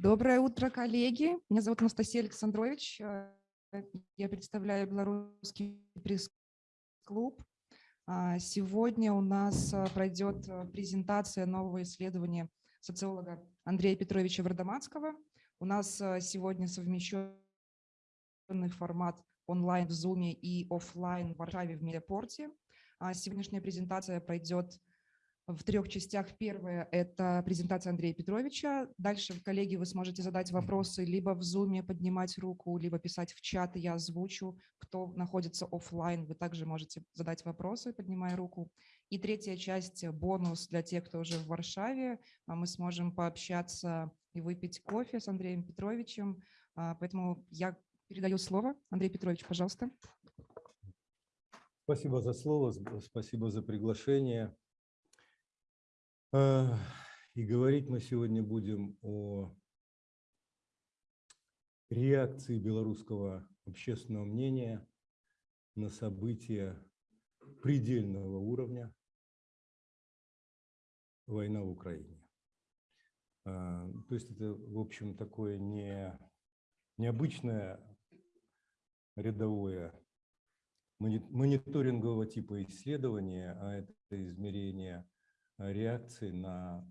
Доброе утро, коллеги. Меня зовут Анастасия Александрович. Э, я представляю Белорусский пресс-клуб. А, сегодня у нас э, пройдет э, презентация нового исследования социолога Андрея Петровича Вардаманского. У нас сегодня совмещенный формат онлайн в Zoom и офлайн в Варшаве в Медиапорте. А, сегодняшняя презентация пройдет в трех частях. Первая – это презентация Андрея Петровича. Дальше, коллеги, вы сможете задать вопросы либо в Zoom, поднимать руку, либо писать в чат, и я озвучу. Кто находится офлайн, вы также можете задать вопросы, поднимая руку. И третья часть – бонус для тех, кто уже в Варшаве. А мы сможем пообщаться и выпить кофе с Андреем Петровичем. А, поэтому я передаю слово. Андрей Петрович, пожалуйста. Спасибо за слово, спасибо за приглашение. Э, и говорить мы сегодня будем о реакции белорусского общественного мнения на события предельного уровня война в Украине. Э, то есть это, в общем, такое не, необычное рядовое мониторингового типа исследование, а это измерение реакции на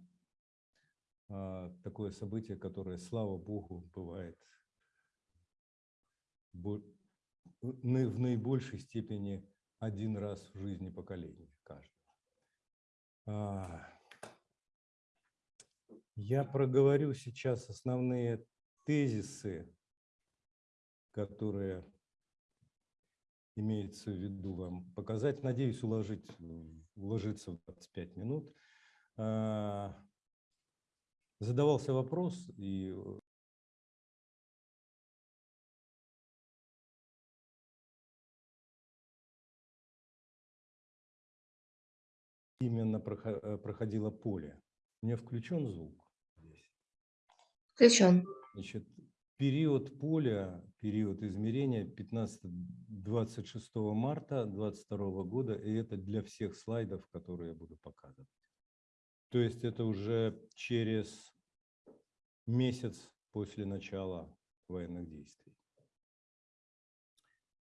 а, такое событие, которое, слава богу, бывает в наибольшей степени один раз в жизни поколения каждого. А, я проговорю сейчас основные тезисы, которые имеется в виду вам показать. Надеюсь, уложить, уложиться в 25 минут. А, задавался вопрос, и именно проходило поле. У меня включен звук здесь? Включен. Значит, Период поля, период измерения 15-26 марта 2022 года, и это для всех слайдов, которые я буду показывать. То есть это уже через месяц после начала военных действий.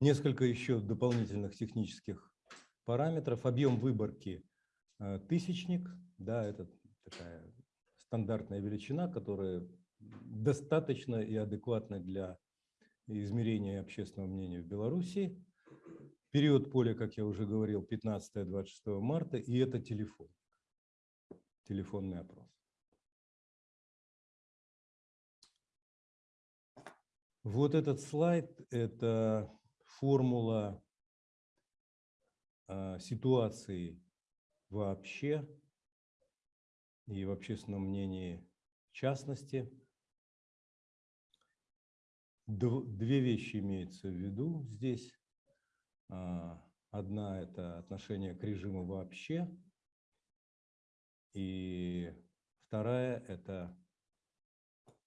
Несколько еще дополнительных технических параметров. Объем выборки э, тысячник, да, это такая стандартная величина, которая достаточно и адекватно для измерения общественного мнения в Беларуси. Период поля, как я уже говорил, 15-26 марта, и это телефон, телефонный опрос. Вот этот слайд – это формула а, ситуации вообще и в общественном мнении в частности – Две вещи имеются в виду здесь. А, одна – это отношение к режиму вообще, и вторая – это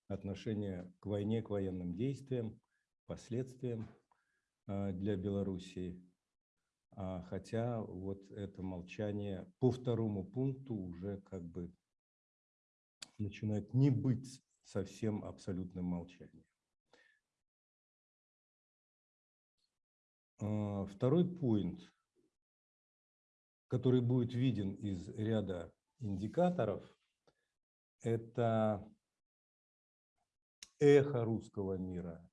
отношение к войне, к военным действиям, последствиям а, для Белоруссии. А, хотя вот это молчание по второму пункту уже как бы начинает не быть совсем абсолютным молчанием. Второй point, который будет виден из ряда индикаторов, это эхо русского мира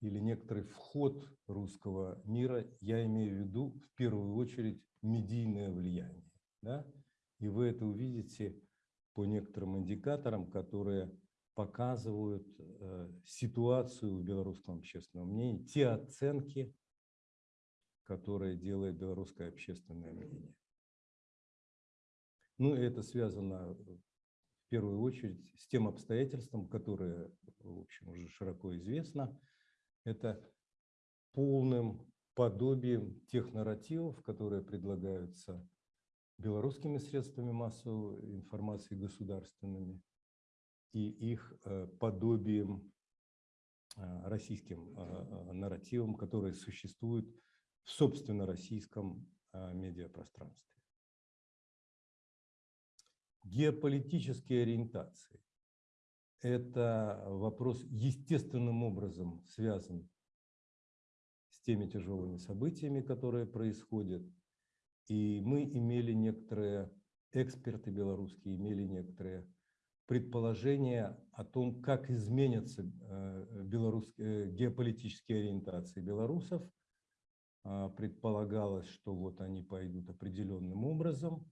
или некоторый вход русского мира, я имею в виду в первую очередь медийное влияние. Да? И вы это увидите по некоторым индикаторам, которые показывают э, ситуацию в белорусском общественном мнении, те оценки, которое делает белорусское общественное мнение. Ну, и это связано в первую очередь с тем обстоятельством, которое, в общем, уже широко известно. Это полным подобием тех нарративов, которые предлагаются белорусскими средствами массовой информации государственными и их э, подобием э, российским э, нарративам, которые существуют в собственно российском а, медиапространстве. Геополитические ориентации. это вопрос естественным образом связан с теми тяжелыми событиями, которые происходят. И мы имели некоторые, эксперты белорусские имели некоторые предположения о том, как изменятся э, белорусские, э, геополитические ориентации белорусов. А, предполагалось, что вот они пойдут определенным образом.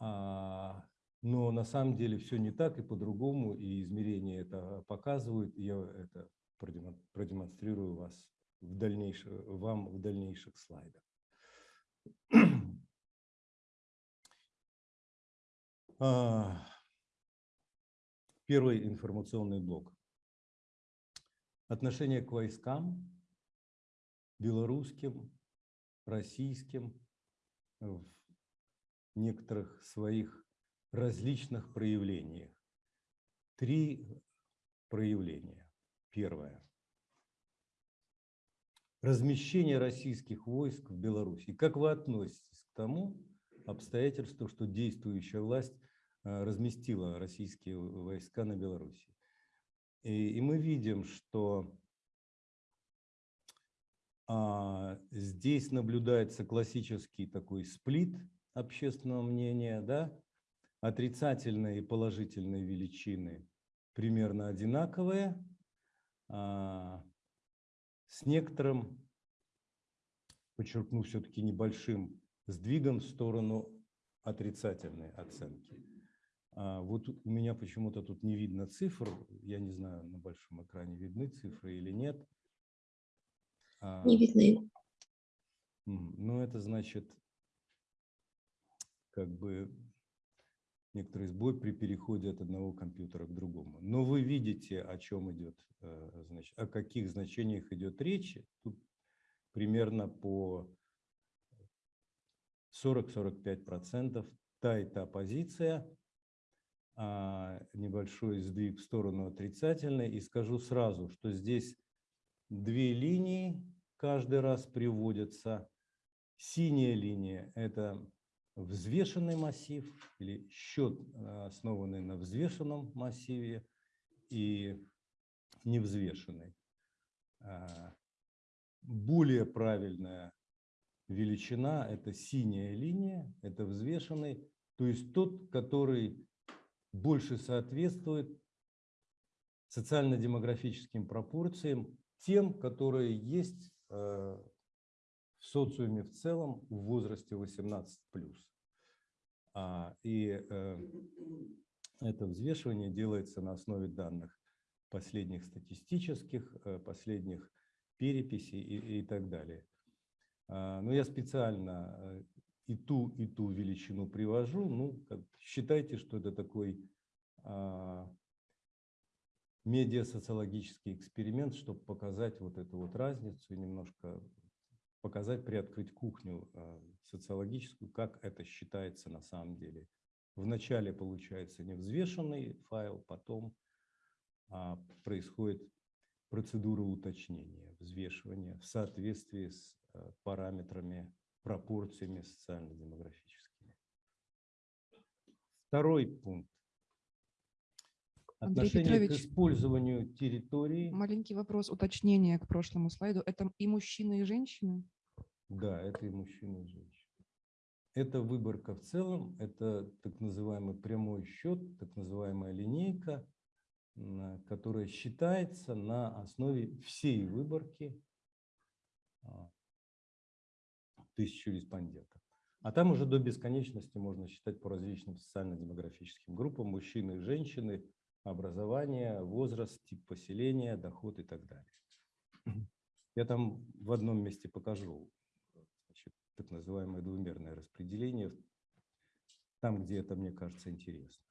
А, но на самом деле все не так и по-другому, и измерения это показывают. Я это продемонстрирую вас в дальнейшем, вам в дальнейших слайдах. А, первый информационный блок. Отношение к войскам, белорусским, российским, в некоторых своих различных проявлениях. Три проявления. Первое. Размещение российских войск в Беларуси. Как вы относитесь к тому обстоятельству, что действующая власть э, разместила российские войска на Беларуси? И, и мы видим, что здесь наблюдается классический такой сплит общественного мнения, да, отрицательные и положительные величины примерно одинаковые, а, с некоторым, подчеркну, все-таки небольшим сдвигом в сторону отрицательной оценки. А, вот у меня почему-то тут не видно цифр, я не знаю, на большом экране видны цифры или нет. А, не видны. Ну, это значит, как бы некоторый сбой при переходе от одного компьютера к другому. Но вы видите, о чем идет, э, значит, о каких значениях идет речь. Тут примерно по 40-45% та и та позиция, а небольшой сдвиг в сторону отрицательной. И скажу сразу, что здесь две линии каждый раз приводятся. Синяя линия – это взвешенный массив или счет, э, основанный на взвешенном массиве и невзвешенный. А, более правильная величина – это синяя линия, это взвешенный, то есть тот, который больше соответствует социально-демографическим пропорциям, тем, которые есть э, в социуме в целом в возрасте 18+. А, и э, это взвешивание делается на основе данных последних статистических, э, последних переписей и, так далее. А, но я специально и ту, и ту величину привожу. Ну, считайте, что это такой а, медиасоциологический эксперимент, чтобы показать вот эту вот разницу и немножко показать, приоткрыть кухню а, социологическую, как это считается на самом деле. Вначале получается невзвешенный файл, потом а, происходит процедура уточнения, взвешивания в соответствии с а, параметрами, пропорциями социально-демографическими. Второй пункт. Андрей Отношение Петрович, к использованию территории. Маленький вопрос, уточнение к прошлому слайду. Это и мужчины, и женщины? Да, это и мужчины, и женщины. Это выборка в целом, это так называемый прямой счет, так называемая линейка, которая считается на основе всей выборки а, тысячу респондентов. А там уже до бесконечности можно считать по различным социально-демографическим группам, мужчины и женщины, образование, возраст, тип поселения, доход и так далее. Я там в одном месте покажу так называемое двумерное распределение, там, где это, мне кажется, интересно.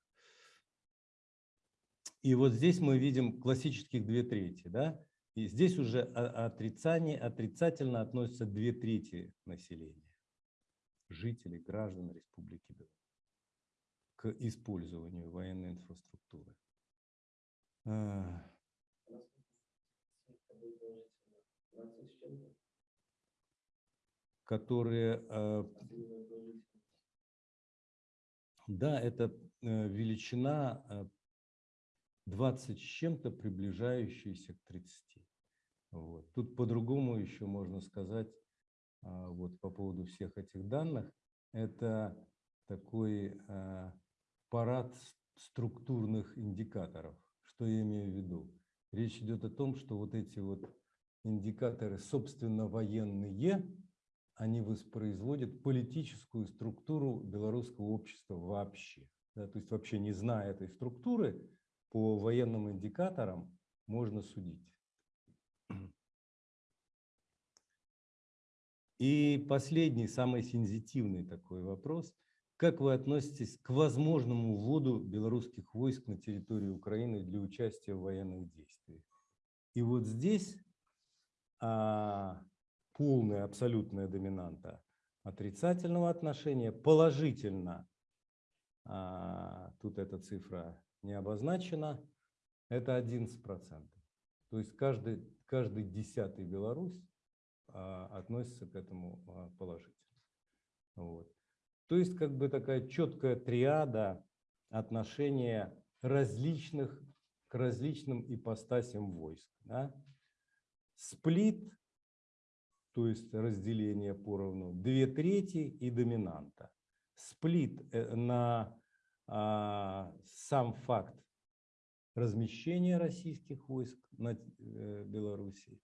И вот здесь мы видим классических две трети, да? И здесь уже отрицание, отрицательно относятся две трети населения, жителей, граждан Республики Беларусь к использованию военной инфраструктуры. А, которые... Э, да, это э, величина, э, 20 с чем-то, приближающиеся к 30. Вот. Тут по-другому еще можно сказать, а, вот по поводу всех этих данных, это такой парад структурных индикаторов. Что я имею в виду? Речь идет о том, что вот эти вот индикаторы, собственно, военные, они воспроизводят политическую структуру белорусского общества вообще. Да, то есть вообще не зная этой структуры, по военным индикаторам можно судить. И последний, самый сензитивный такой вопрос. Как вы относитесь к возможному вводу белорусских войск на территорию Украины для участия в военных действиях? И вот здесь а, полная, абсолютная доминанта отрицательного отношения, положительно, а, тут эта цифра не обозначена, это 11%. То есть каждый, каждый десятый Беларусь а, относится к этому а, положительно. Вот. То есть как бы такая четкая триада отношения различных к различным ипостасям войск. Да? Сплит, то есть разделение поровну, две трети и доминанта. Сплит э, на а, сам факт размещения российских войск на э, Белоруссии.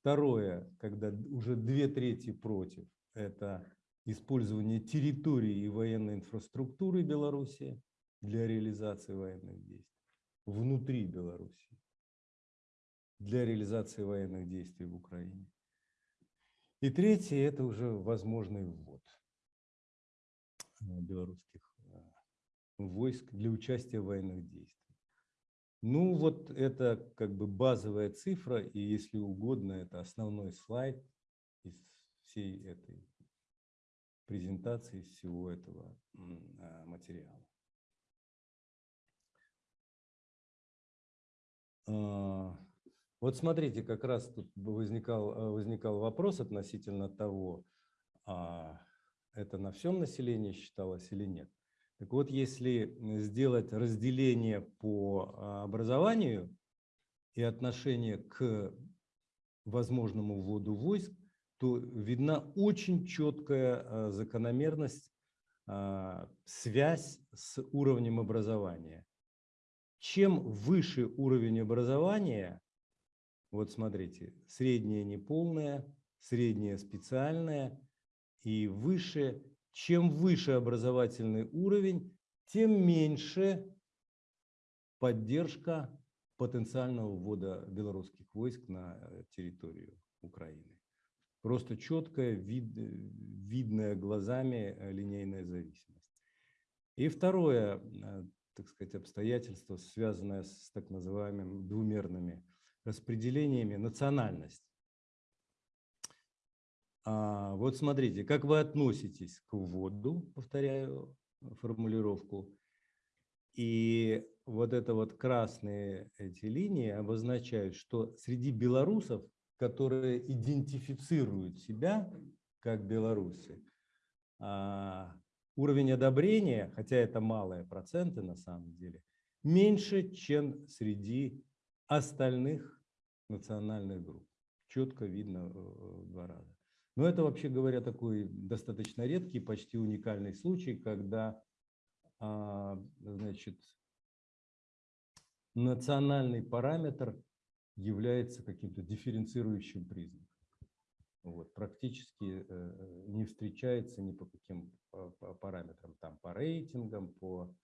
Второе, когда уже две трети против, это использование территории и военной инфраструктуры Беларуси для реализации военных действий внутри Беларуси, для реализации военных действий в Украине. И третье – это уже возможный ввод э, белорусских э, войск для участия в военных действиях. Ну, вот это как бы базовая цифра, и если угодно, это основной слайд из всей этой презентации, всего этого а, материала. А, вот смотрите, как раз тут возникал, а, возникал вопрос относительно того, это на всем населении считалось или нет. Так вот, если сделать разделение по а, образованию и отношение к возможному вводу войск, то видна очень четкая а, закономерность, а, связь с уровнем образования. Чем выше уровень образования, вот смотрите, среднее неполное, среднее специальное и выше чем выше образовательный уровень, тем меньше поддержка потенциального ввода белорусских войск на э, территорию Украины. Просто четкая, вид, видная глазами э, линейная зависимость. И второе, э, так сказать, обстоятельство, связанное с так называемыми двумерными распределениями, национальность. А, вот смотрите, как вы относитесь к вводу, повторяю формулировку, и вот это вот красные эти линии обозначают, что среди белорусов, которые идентифицируют себя как белорусы, а, уровень одобрения, хотя это малые проценты на самом деле, меньше, чем среди остальных национальных групп. Четко видно в два раза. Но это, вообще говоря, такой достаточно редкий, почти уникальный случай, когда а, значит, национальный параметр является каким-то дифференцирующим признаком. Вот, практически э, не встречается ни по каким параметрам, там, по рейтингам, по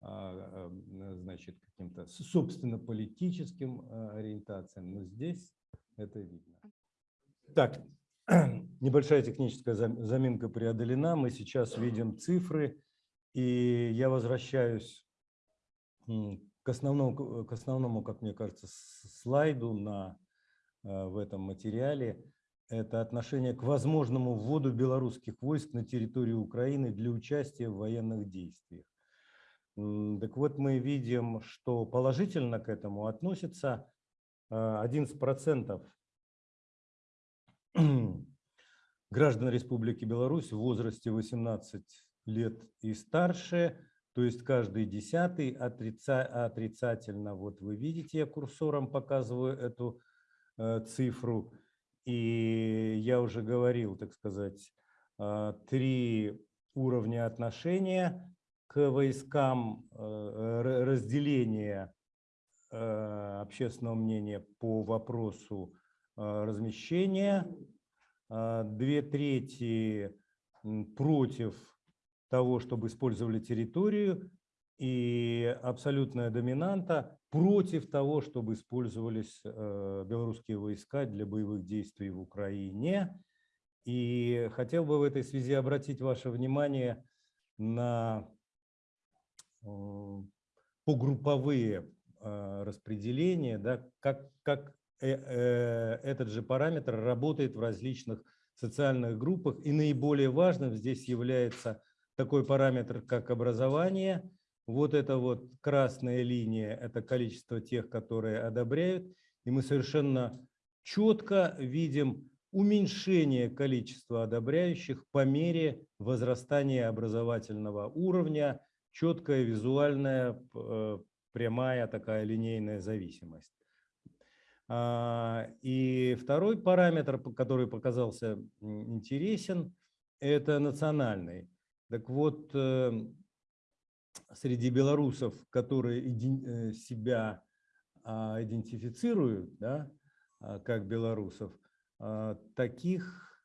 а, а, значит, каким-то собственно политическим ориентациям, но здесь это видно. Так, Небольшая техническая заминка преодолена. Мы сейчас видим цифры. И я возвращаюсь к основному, к основному, как мне кажется, слайду на, э, в этом материале. Это отношение к возможному вводу белорусских войск на территорию Украины для участия в военных действиях. Так вот, мы видим, что положительно к этому относится 11% э, граждан Республики Беларусь в возрасте 18 лет и старше, то есть каждый десятый отрица, отрицательно. Вот вы видите, я курсором показываю эту э, цифру. И я уже говорил, так сказать, э, три уровня отношения к войскам, э, разделение э, общественного мнения по вопросу э, размещения, две трети против того, чтобы использовали территорию, и абсолютная доминанта против того, чтобы использовались белорусские войска для боевых действий в Украине. И хотел бы в этой связи обратить ваше внимание на погрупповые распределения, да, как, как э, э, этот же параметр работает в различных социальных группах. И наиболее важным здесь является такой параметр, как образование. Вот это вот красная линия – это количество тех, которые одобряют. И мы совершенно четко видим уменьшение количества одобряющих по мере возрастания образовательного уровня, четкая визуальная э, прямая такая линейная зависимость. А, и второй параметр, который показался интересен, это национальный. Так вот, э, среди белорусов, которые э, себя а, идентифицируют да, а, как белорусов, а, таких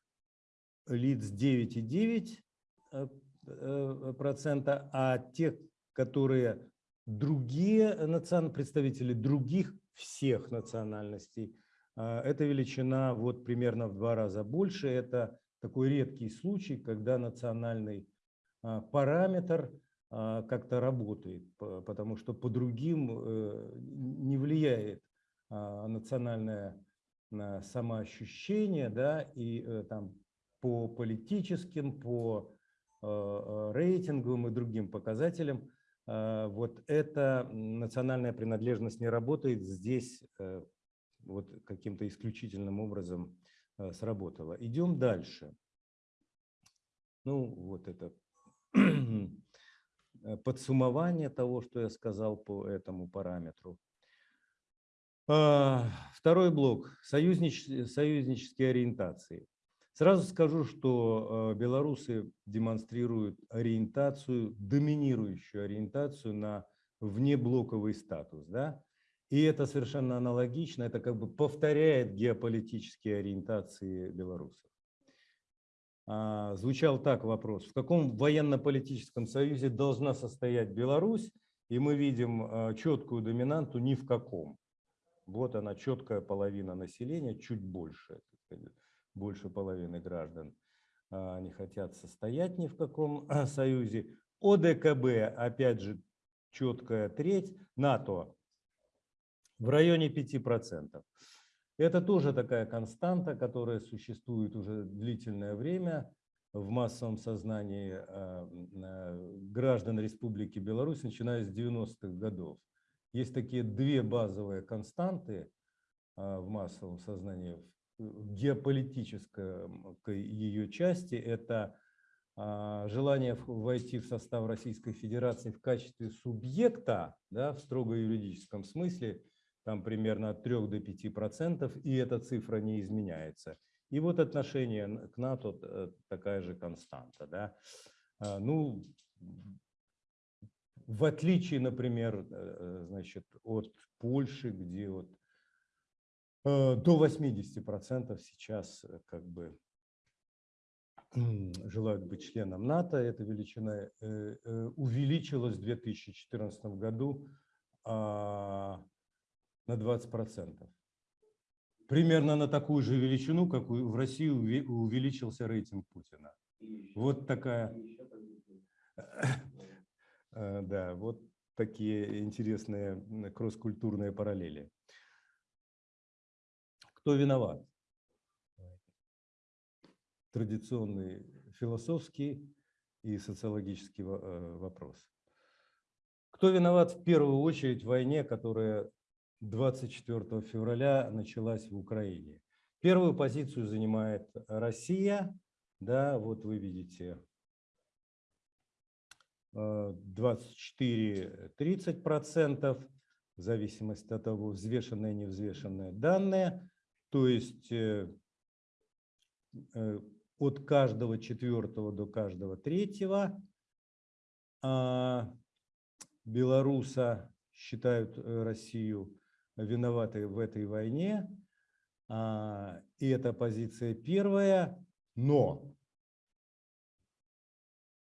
лиц 9,9%, а тех, которые другие национ... представители других всех национальностей, эта величина вот примерно в два раза больше. Это такой редкий случай, когда национальный параметр а, как-то работает, потому что по другим э, не влияет а, национальное самоощущение, да, и э, там по политическим, по рейтинговым и другим показателям вот эта национальная принадлежность не работает, здесь э, вот каким-то исключительным образом сработала. Идем дальше. Ну, вот это Э, подсуммование того, что я сказал по этому параметру. А, второй блок – союзнич, союзнические ориентации. Сразу скажу, что э, белорусы демонстрируют ориентацию, доминирующую ориентацию на внеблоковый статус. Да? И это совершенно аналогично, это как бы повторяет геополитические ориентации белорусов. А, звучал так вопрос. В каком военно-политическом союзе должна состоять Беларусь? И мы видим а, четкую доминанту ни в каком. Вот она, четкая половина населения, чуть больше, больше половины граждан а, не хотят состоять ни в каком союзе. ОДКБ, опять же, четкая треть, НАТО в районе 5%. Это тоже такая константа, которая существует уже длительное время в массовом сознании а, граждан Республики Беларусь, начиная с 90-х годов. Есть такие две базовые константы а, в массовом сознании, в геополитической ее части. Это а, желание войти в состав Российской Федерации в качестве субъекта, да, в строго юридическом смысле – там примерно от 3 до 5 процентов, и эта цифра не изменяется. И вот отношение к НАТО э, такая же константа. Да? А, ну, в отличие, например, э, э, значит, от Польши, где вот до 80 процентов сейчас как бы желают быть членом НАТО, эта величина увеличилась в 2014 году а, на 20%. Примерно на такую же величину, как в России увеличился рейтинг Путина. Вот такая... Э, да, вот такие интересные кросс-культурные параллели. Кто виноват? Традиционный философский и социологический э, вопрос. Кто виноват в первую очередь в войне, которая 24 февраля началась в Украине. Первую позицию занимает Россия. Да, вот вы видите э, 24-30%, в зависимости от того, взвешенные и невзвешенные данные. То есть э, э, от каждого четвертого до каждого третьего а, белоруса считают э, Россию виноватой в этой войне. А, И это позиция первая, но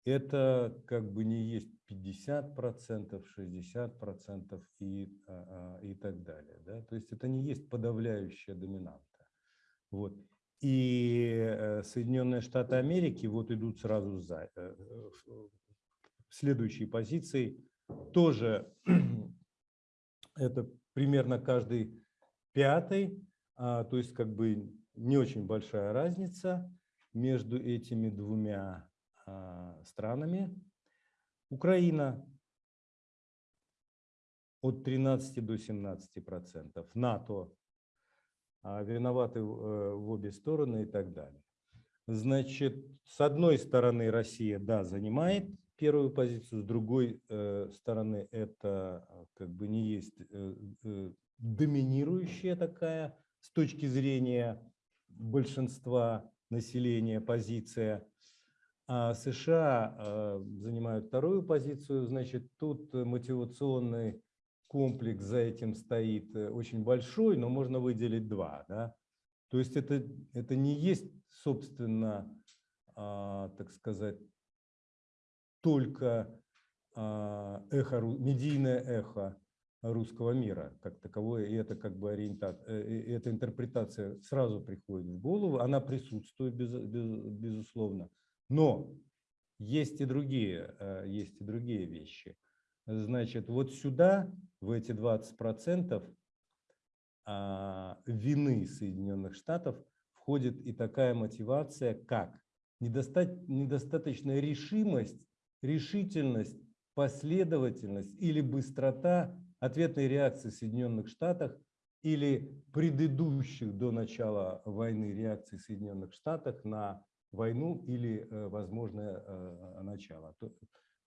это как бы не есть 50%, 60% и, а, а, и так далее. Да? То есть это не есть подавляющая доминанта. Вот. И э, Соединенные Штаты Америки вот идут сразу за э, следующей позицией. Тоже это примерно каждый пятый, а, то есть как бы не очень большая разница между этими двумя а, странами. Украина от 13 до 17 процентов. НАТО а, виноваты э, в обе стороны и так далее. Значит, с одной стороны Россия, да, занимает первую позицию, с другой э, стороны это а, как бы не есть э, доминирующая такая с точки зрения большинства населения позиция. А США э, занимают вторую позицию, значит, тут мотивационный комплекс за этим стоит э, очень большой, но можно выделить два. Да? То есть это, это не есть, собственно, а, так сказать, только а, эхо, медийное эхо русского мира как таковое, и это как бы ориентация, эта интерпретация сразу приходит в голову, она присутствует, без, без, безусловно. Но есть и другие, э, есть и другие вещи. Значит, вот сюда, в эти 20% а, вины Соединенных Штатов входит и такая мотивация, как недостаточная решимость, решительность, последовательность или быстрота ответной реакции Соединенных Штатов или предыдущих до начала войны реакций Соединенных Штатов на войну или э, возможное э, начало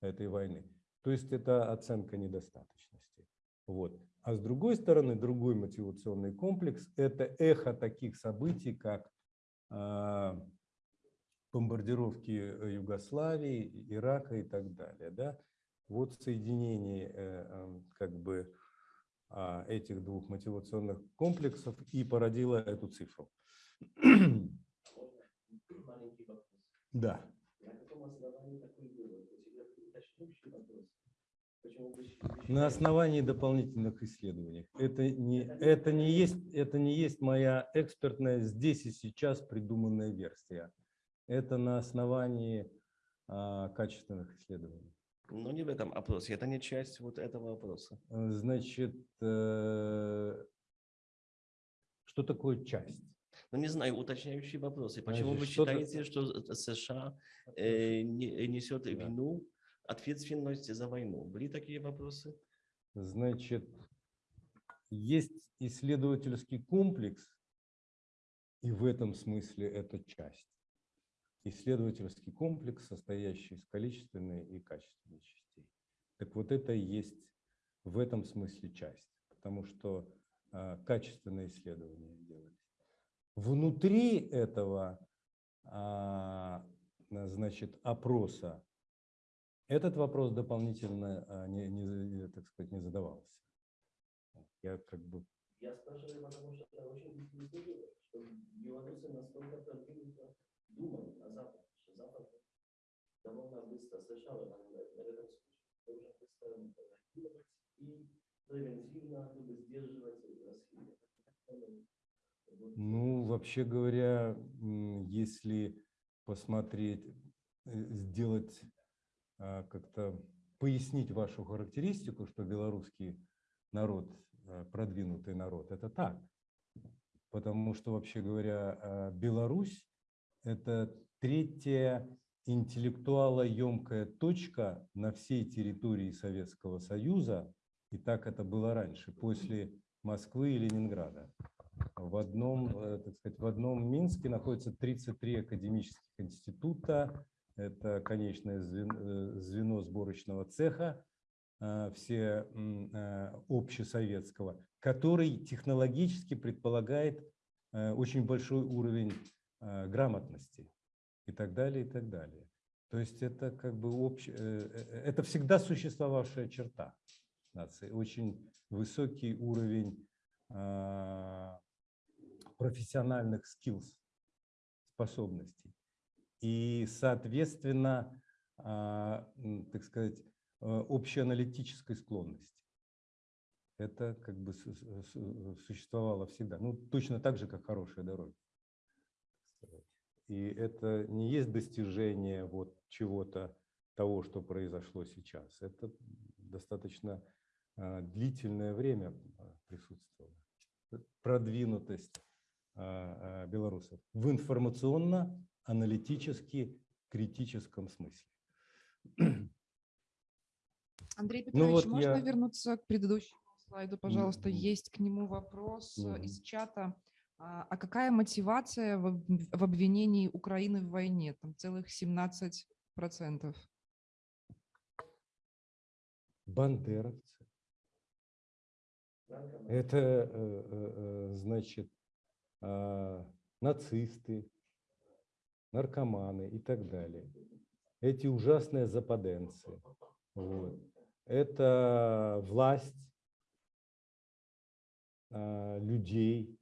этой войны. То есть это оценка недостаточности. Вот. А с другой стороны, другой мотивационный комплекс – это эхо таких событий, как э, бомбардировки Югославии, Ирака и так далее. Да? Вот соединение как бы а, этих двух мотивационных комплексов и породило эту цифру. Да. На основании дополнительных исследований. Это не, это, не есть, это не есть моя экспертная здесь и сейчас придуманная версия. Это на основании а, качественных исследований. Ну, не в этом опросе, это не часть вот этого опроса. Э, значит, э, что такое часть? Ну, не знаю, уточняющие вопросы. Почему Значит, вы считаете, что США э, не- несет вину, ответственность за войну? Были такие вопросы? Значит, есть исследовательский комплекс, и в этом смысле это часть. Исследовательский комплекс, состоящий из количественной и качественной частей. Так вот это и есть в этом смысле часть, потому что а, качественные исследования делались. Внутри этого а, значит, опроса этот вопрос дополнительно а, не, не, так сказать, не задавался. Я как бы Я спрашиваю, потому что это очень интересно, что белорусы настолько продвинуто думают на Запад, что Запад довольно быстро США в этом, этом случае должен быстро реагировать и превентивно как сдерживать расход. Ну, вообще говоря, если посмотреть, э, сделать а, как-то пояснить вашу характеристику, что белорусский народ а, продвинутый народ, это так. Потому что, вообще говоря, а, Беларусь – это третья интеллектуалоемкая точка на всей территории Советского Союза, и так это было раньше, после Москвы и Ленинграда. В одном, э, так сказать, в одном Минске находится 33 академических института, это конечное звен- э, звено сборочного цеха, э, все общесоветского, который технологически предполагает очень большой уровень грамотности и так далее, и так далее. То есть это как бы общ... э, э, это всегда существовавшая черта нации, очень высокий уровень а, профессиональных skills, способностей. И, соответственно, а, так сказать, э, общеаналитической склонности. Это как бы су- су- су- существовало всегда. Ну, точно так же, как хорошие дороги. И это не есть достижение вот чего-то того, что произошло сейчас. Это достаточно а, длительное время а, присутствовало. Продвинутость а, белорусов в информационно-аналитически критическом смысле. Андрей Ну Петрович, вот можно я- вернуться к предыдущему слайду, пожалуйста? Мгм. Есть к нему вопрос э, Мгм. из чата. А а какая мотивация в об- в обвинении Украины в войне? Там целых 17 процентов. Бандеровцы. Это, э, э, э, значит, а, нацисты, наркоманы и так далее. Эти ужасные западенцы. Вот. Это власть а, людей,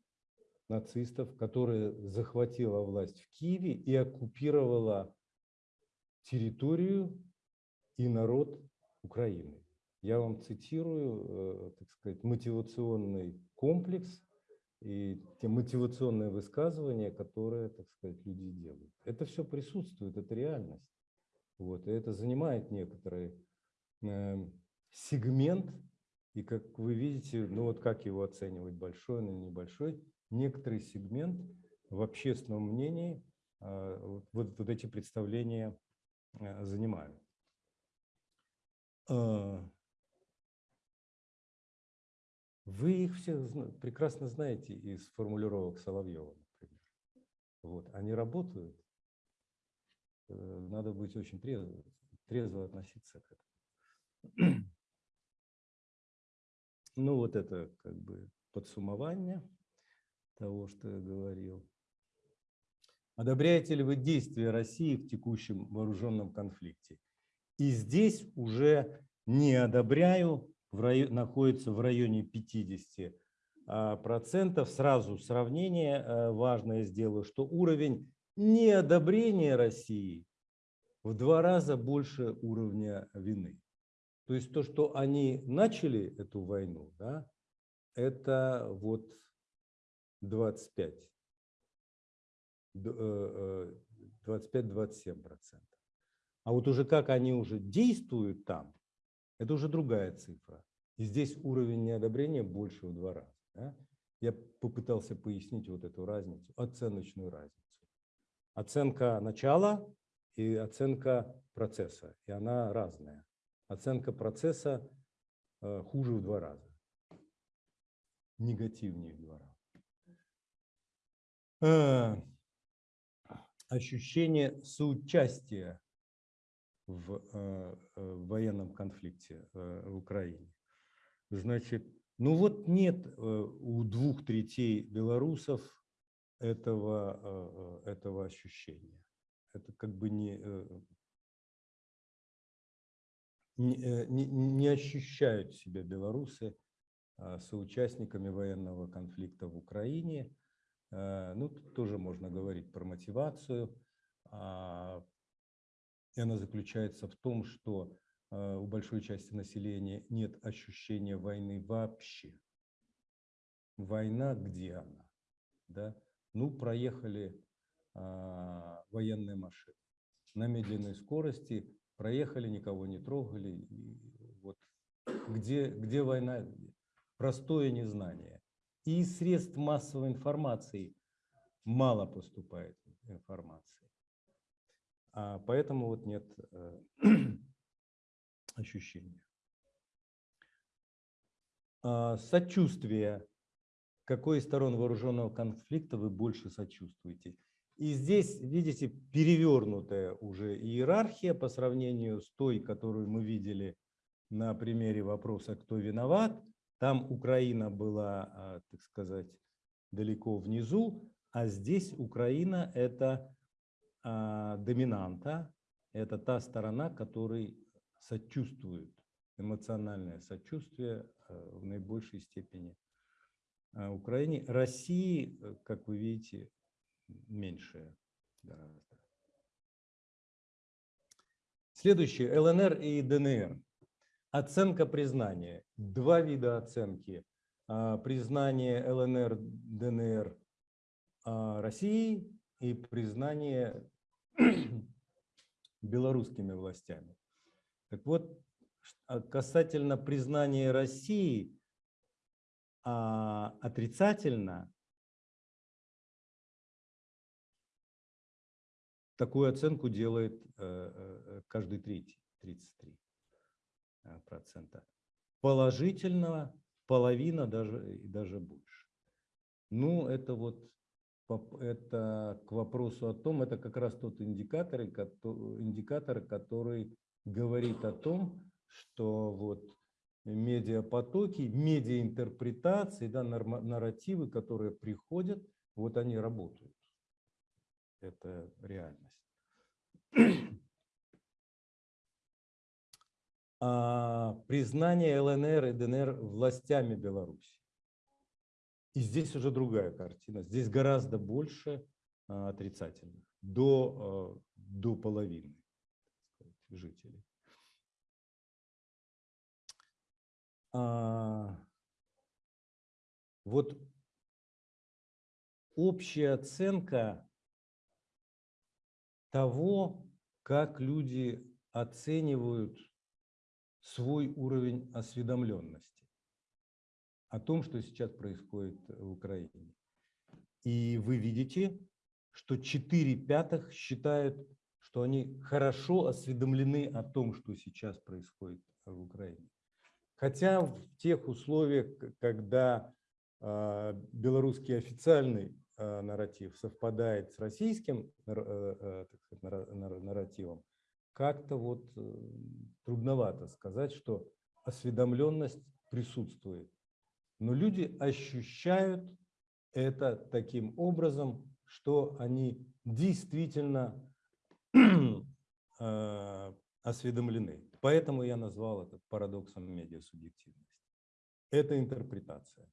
нацистов, которая захватила власть в Киеве и оккупировала территорию и народ Украины. Я вам цитирую, э, так сказать, мотивационный комплекс и те мотивационные высказывания, которые, так сказать, люди делают. Это все присутствует, это реальность. Вот, и это занимает некоторый э, сегмент, и как вы видите, ну вот как его оценивать, большой или небольшой, некоторый сегмент в общественном мнении э, вот, вот, эти представления э, занимают. А, Вы их зна- прекрасно знаете из формулировок Соловьева, например. Вот, они работают. Э, Надо быть очень трезво, трезво относиться к этому. Ну, вот это как бы подсумование того, что я говорил. Одобряете ли вы действия России в текущем вооруженном конфликте? И здесь уже не одобряю, в райо- находится в районе 50 а, процентов. Сразу сравнение э, важное сделаю, что уровень неодобрения России в два раза больше уровня вины. То есть то, что они начали эту войну, да, это вот 25, д- э, э, 25-27 процентов. А вот уже как они уже действуют там, это уже другая цифра. И здесь уровень неодобрения больше в два раза. да. Я попытался пояснить вот эту разницу, оценочную разницу. Оценка начала и оценка процесса, и она разная. Оценка процесса э, хуже в два раза, негативнее в два раза. Э, Ощущение соучастия в э, э, военном конфликте в Украине. Значит, ну вот нет у двух третей белорусов этого, этого ощущения. Это как бы не, не, не ощущают себя белорусы а, соучастниками военного конфликта в Украине. Э, Ну, тут тоже можно говорить про мотивацию. А, и она заключается в том, что э, у большой части населения нет ощущения войны вообще. Война где она? Да? Ну, проехали а, военные машины на медленной скорости, проехали, никого не трогали. И вот где, где война? Простое незнание. И из средств массовой информации мало поступает информации. А поэтому вот нет э, ощущения. А, Сочувствие. Какой из сторон вооруженного конфликта вы больше сочувствуете? И здесь, видите, перевернутая уже иерархия по сравнению с той, которую мы видели на примере вопроса «Кто виноват?». Там Украина была, а, так сказать, далеко внизу, а здесь Украина – это а, доминанта, это та сторона, которой сочувствует, эмоциональное сочувствие а, в наибольшей степени Украине. России, э, как вы видите, меньшее гораздо. Следующее – ЛНР и ДНР. Оценка признания. Два вида оценки. А, признание ЛНР, ДНР а, России и признание белорусскими властями. Так вот, а, касательно признания России, отрицательно такую оценку делает э, э, каждый третий, 33 процента. Положительного половина даже и даже больше. Ну, это вот это к вопросу о том, это как раз тот индикатор, индикатор, который говорит о том, что вот медиапотоки, медиаинтерпретации, да, нарративы, которые приходят, вот они работают. Это реальность. Признание ЛНР и ДНР властями Беларуси. И здесь уже другая картина. Здесь гораздо больше а, отрицательных, до, а, до половины сказать, жителей. Вот общая оценка того, как люди оценивают свой уровень осведомленности о том, что сейчас происходит в Украине. И вы видите, что 4 пятых считают, что они хорошо осведомлены о том, что сейчас происходит в Украине. Хотя в тех условиях, когда э, белорусский официальный э, нарратив совпадает с российским э, сказать, нарративом, как-то вот э, трудновато сказать, что осведомленность присутствует. Но люди ощущают это таким образом, что они действительно э, осведомлены. Поэтому я назвал это парадоксом медиасубъективности. Это интерпретация.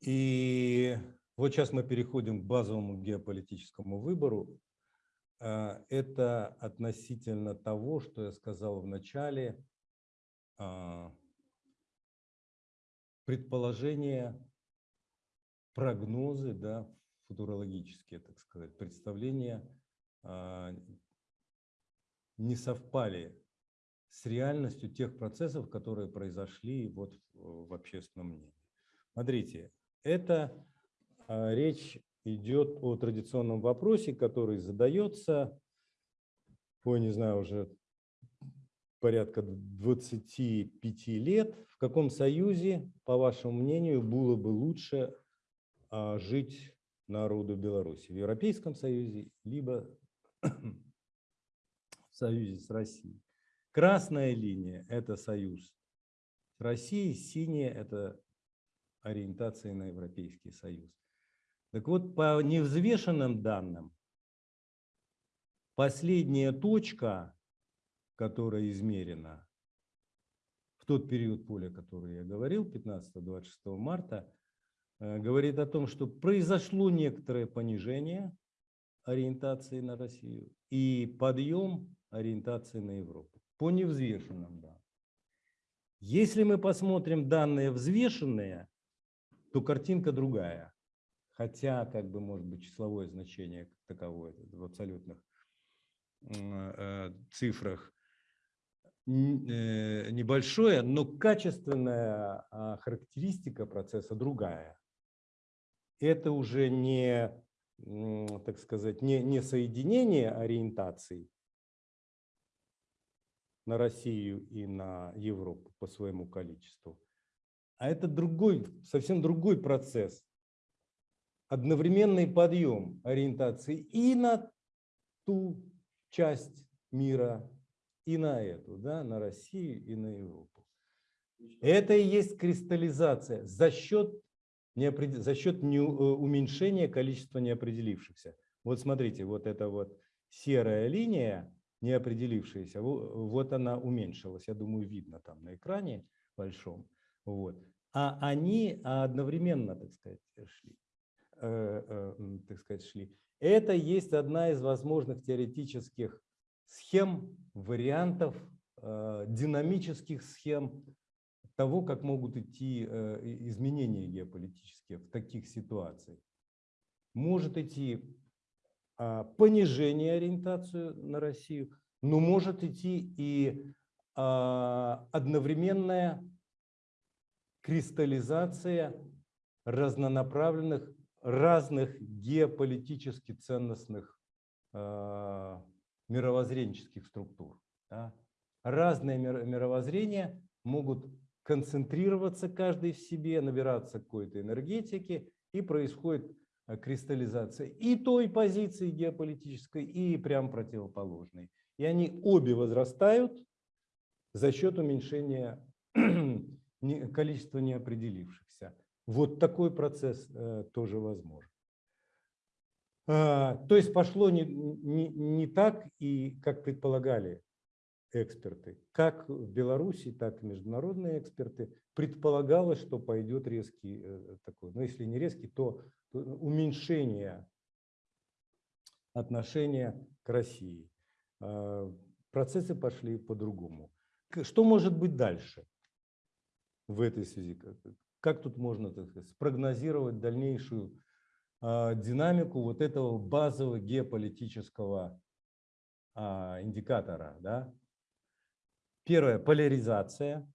И вот сейчас мы переходим к базовому геополитическому выбору. А, это относительно того, что я сказал в начале, а, предположения, прогнозы, да, футурологические, так сказать, представления а, не совпали с реальностью тех процессов, которые произошли вот в общественном мнении. Смотрите, это речь идет о традиционном вопросе, который задается, по, не знаю, уже порядка 25 лет. В каком союзе, по вашему мнению, было бы лучше а, жить народу Беларуси? В Европейском союзе, либо в союзе с Россией? Красная линия – это союз с Россией, синяя – это ориентация на Европейский союз. Так вот, по невзвешенным данным, последняя точка, которая измерена в тот период поля, который я говорил, 15-26 марта, э, говорит о том, что произошло некоторое понижение ориентации на Россию и подъем ориентации на Европу по невзвешенным данным. Если мы посмотрим данные взвешенные, то картинка другая хотя, как бы, может быть, числовое значение как таковое в абсолютных э, цифрах э, небольшое, но качественная а, характеристика процесса другая. Это уже не, так сказать, не, не соединение ориентаций на Россию и на Европу по своему количеству, а это другой, совсем другой процесс одновременный подъем ориентации и на ту часть мира, и на эту, да, на Россию и на Европу. Это и есть кристаллизация за счет, неопред... за счет не... э, уменьшения количества неопределившихся. Вот смотрите, вот эта вот серая линия, неопределившаяся, во- вот она уменьшилась. Я думаю, видно там на экране большом. Вот. А они одновременно, так сказать, шли. Э, э, так сказать, шли. Это есть одна из возможных теоретических схем, вариантов, э, динамических схем того, как могут идти изменения геополитические в таких ситуациях. Может идти а, понижение ориентацию на Россию, но может идти и а, одновременная кристаллизация разнонаправленных, разных геополитически ценностных а, мировоззренческих структур. да. Разные мир- мировоззрения могут концентрироваться каждый в себе, набираться какой-то энергетики, и происходит э, кристаллизация и той позиции геополитической, и прям противоположной. И они обе возрастают за счет уменьшения количества неопределившихся. Вот такой процесс э, тоже возможен. А, То есть пошло не, не, не так, и как предполагали эксперты, как в Беларуси, так и международные эксперты, предполагалось, что пойдет резкий э, такой, ну если не резкий, то уменьшение отношения к России. А, Процессы пошли по-другому. Что может быть дальше в этой связи? Как- тут можно так сказать, спрогнозировать дальнейшую а, динамику вот этого базового геополитического а, индикатора? Да? Первое – поляризация.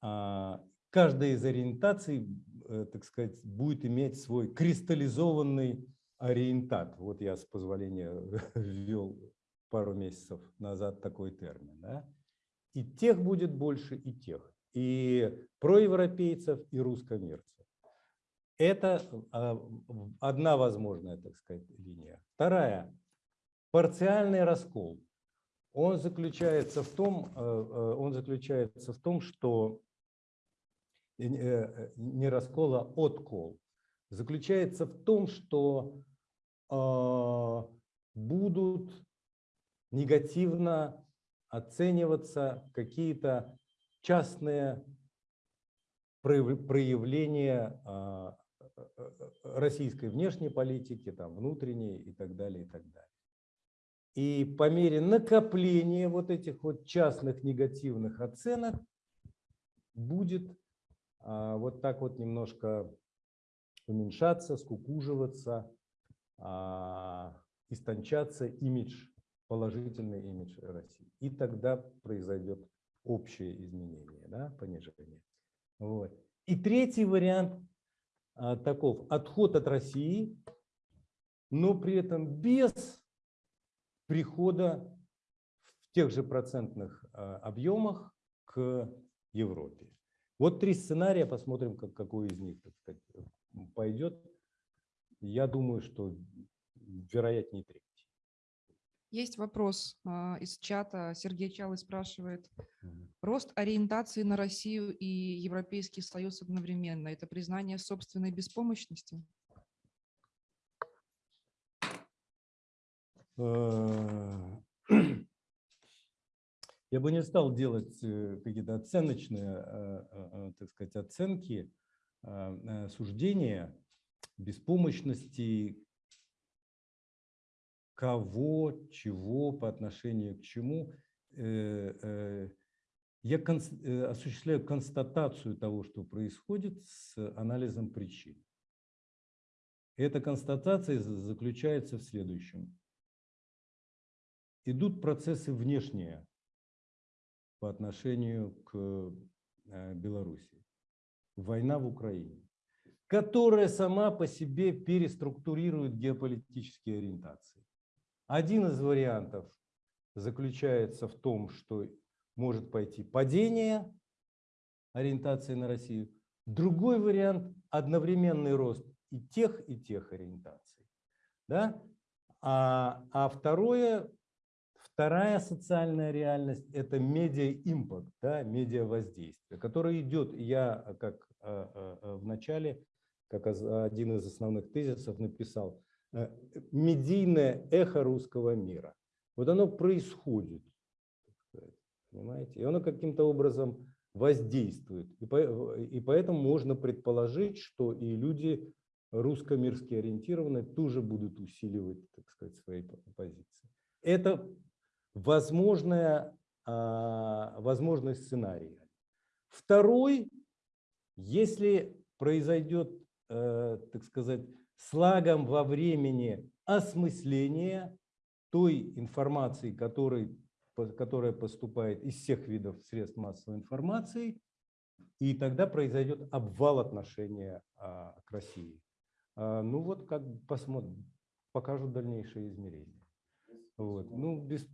А, Каждая из ориентаций, э, так сказать, будет иметь свой кристаллизованный ориентат. Вот я, с позволения, ввел пару месяцев назад такой термин. Да? И тех будет больше, и тех. И проевропейцев, и русскомирцев. Это а, одна возможная, так сказать, линия. Вторая – парциальный раскол. Он заключается в том, э, э, он заключается в том, что э, не раскол, а откол. Заключается в том, что э, будут негативно оцениваться какие-то частные прояв- проявления а, российской внешней политики, там, внутренней и так далее, и так далее. И по мере накопления вот этих вот частных негативных оценок будет а, вот так вот немножко уменьшаться, скукуживаться, а, истончаться имидж, положительный имидж России. И тогда произойдет общее изменение, да, понижение. Вот. И третий вариант а, таков. Отход от России, но при этом без прихода в тех же процентных а, объемах к Европе. Вот три сценария, посмотрим, как, какой из них так сказать, пойдет. Я думаю, что вероятнее третий. Есть вопрос а, из чата. Сергей Чалый спрашивает. Рост ориентации на Россию и Европейский Союз одновременно – это признание собственной беспомощности? Э, Я бы не стал делать э, какие-то оценочные, э, э, так сказать, оценки, э, суждения беспомощности кого, чего, по отношению к чему. Э, э, Я э, осуществляю констатацию того, что происходит с анализом причин. Эта констатация за- заключается в следующем идут процессы внешние по отношению к Беларуси. Война в Украине, которая сама по себе переструктурирует геополитические ориентации. Один из вариантов заключается в том, что может пойти падение ориентации на Россию. Другой вариант – одновременный рост и тех, и тех ориентаций. Да? А, а второе, вторая социальная реальность – это медиа-импакт, да, медиа-воздействие, которое идет, я как а, а, в начале, как один из основных тезисов написал, медийное эхо русского мира. Вот оно происходит, понимаете, и оно каким-то образом воздействует. И, по, и поэтому можно предположить, что и люди русско-мирски ориентированные тоже будут усиливать, так сказать, свои позиции. Это возможная, а, возможный сценарий. Второй, если произойдет, э, так сказать, слагом во времени осмысление той информации, которой которая поступает из всех видов средств массовой информации, и тогда произойдет обвал отношения а, к России. А, ну вот как посмотрим, покажут дальнейшие измерения. Вот. Ну, без...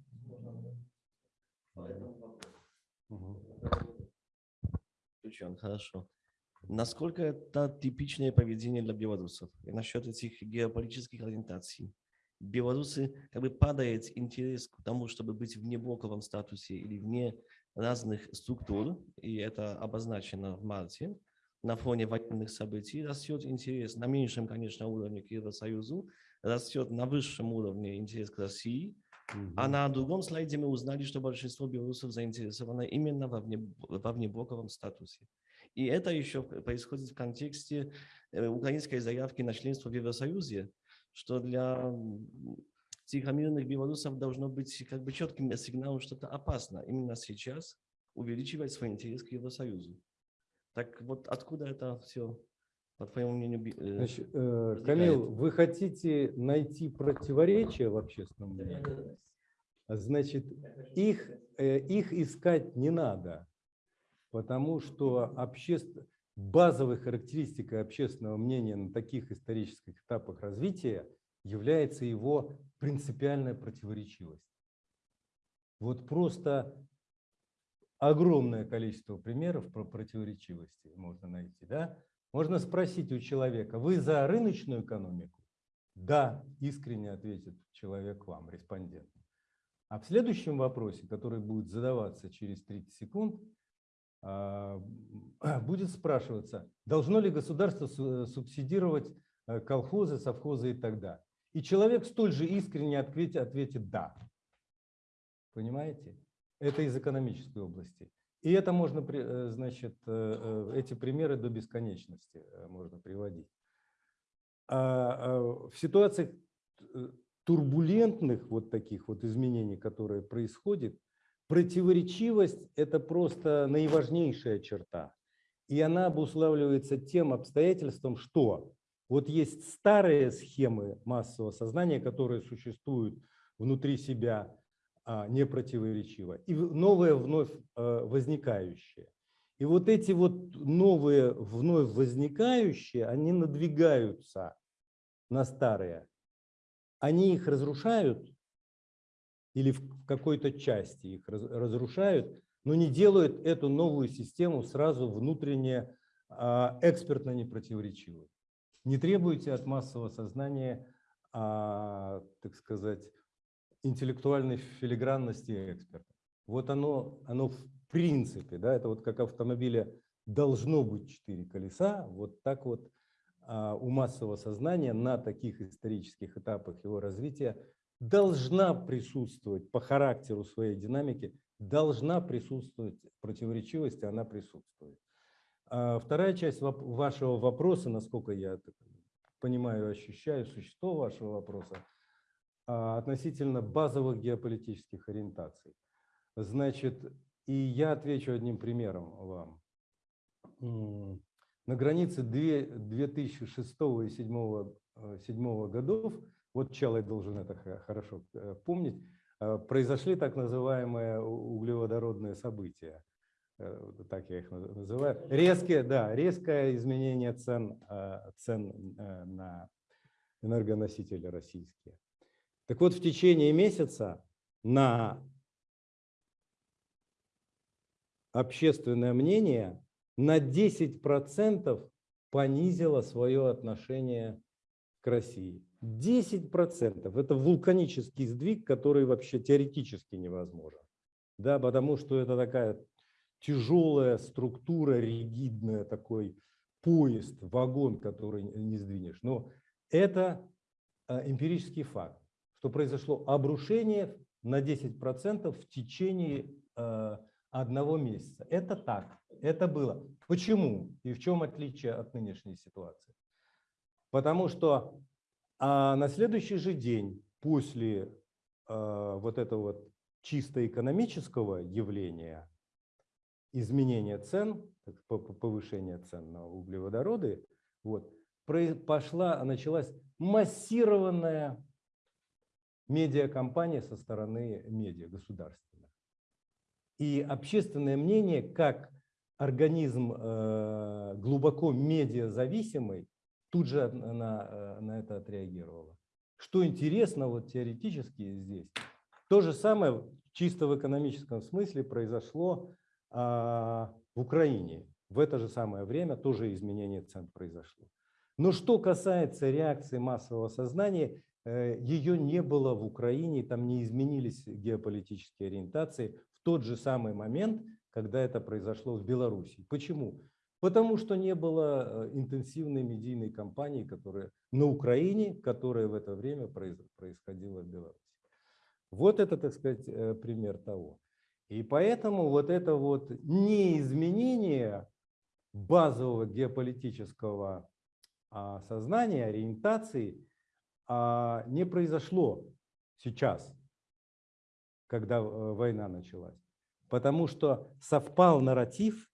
Угу. Включен, хорошо. Насколько это типичное поведение для белорусов? И насчет этих геополитических ориентаций белорусы как бы падает интерес к тому, чтобы быть вне блоковом статусе или вне разных структур, и это обозначено в марте, на фоне военных событий, растет интерес на меньшем, конечно, уровне к Евросоюзу, растет на высшем уровне интерес к России, угу. а на другом слайде мы узнали, что большинство белорусов заинтересовано именно во, вне, во внеблоковом статусе. И это еще происходит в контексте э, украинской заявки на членство в Евросоюзе, что для тихомирных белорусов должно быть как бы четким сигналом, что это опасно именно сейчас увеличивать свой интерес к Евросоюзу. Так вот откуда это все, по твоему мнению, э, Значит, э, Камил, вы хотите найти противоречия в общественном мнении? Значит, их, э, их искать не надо, потому что общество, базовой характеристикой общественного мнения на таких исторических этапах развития является его принципиальная противоречивость. Вот просто огромное количество примеров про противоречивости можно найти. Да? Можно спросить у человека, вы за рыночную экономику? Да, искренне ответит человек вам, респондент. А в следующем вопросе, который будет задаваться через 30 секунд, будет спрашиваться, должно ли государство субсидировать э, колхозы, совхозы и так далее. И человек столь же искренне ответит, ответит «да». Понимаете? Это из экономической области. И это можно, э, значит, э, эти примеры до бесконечности можно приводить. А, а в ситуациях турбулентных вот таких вот изменений, которые происходят, Противоречивость – это просто наиважнейшая черта. И она обуславливается тем обстоятельством, что вот есть старые схемы массового сознания, которые существуют внутри себя а, непротиворечиво, и новые вновь а, возникающие. И вот эти вот новые вновь возникающие, они надвигаются на старые. Они их разрушают или в какой-то части их разрушают, но не делают эту новую систему сразу внутренне а, экспертно непротиворечивой. Не требуйте от массового сознания, а, так сказать, интеллектуальной филигранности эксперта. Вот оно, оно в принципе, да, это вот как автомобиля должно быть четыре колеса, вот так вот а, у массового сознания на таких исторических этапах его развития должна присутствовать по характеру своей динамики, должна присутствовать противоречивость, она присутствует. А вторая часть вашего вопроса, насколько я понимаю, ощущаю существо вашего вопроса, а, относительно базовых геополитических ориентаций. Значит, и я отвечу одним примером вам. На границе 2006 и 2007 годов вот Чалай должен это хорошо э, помнить, э, произошли так называемые углеводородные события, э, так я их называю, резкие, да, резкое изменение цен, цен на энергоносители российские. Так вот, в течение месяца на общественное мнение на 10% понизила свое отношение к России. 10% – это вулканический сдвиг, который вообще теоретически невозможен. Да, потому что это такая тяжелая структура, ригидная, такой поезд, вагон, который не сдвинешь. Но это э, эмпирический факт, что произошло обрушение на 10% в течение э, одного месяца. Это так, это было. Почему и в чем отличие от нынешней ситуации? Потому что а на следующий же день после э, вот этого вот чисто экономического явления, изменения цен, повышения цен на углеводороды, вот, пошла, началась массированная медиакомпания со стороны медиа государственных. И общественное мнение, как организм э, глубоко медиазависимый, тут же на, э, на это отреагировало. Что интересно вот теоретически здесь, то же самое чисто в экономическом смысле произошло а, в Украине. В это же самое время тоже изменение цен произошло. Но что касается реакции массового сознания, э, ее не было в Украине, там не изменились геополитические ориентации в тот же самый момент, когда это произошло в Беларуси. Почему? Потому что не было э, интенсивной медийной кампании, которая на Украине, которая в это время происходила в Беларуси. Вот это, так сказать, э, пример того. И поэтому вот это вот неизменение базового геополитического а, сознания, ориентации а, не произошло сейчас, когда э, война началась. Потому что совпал нарратив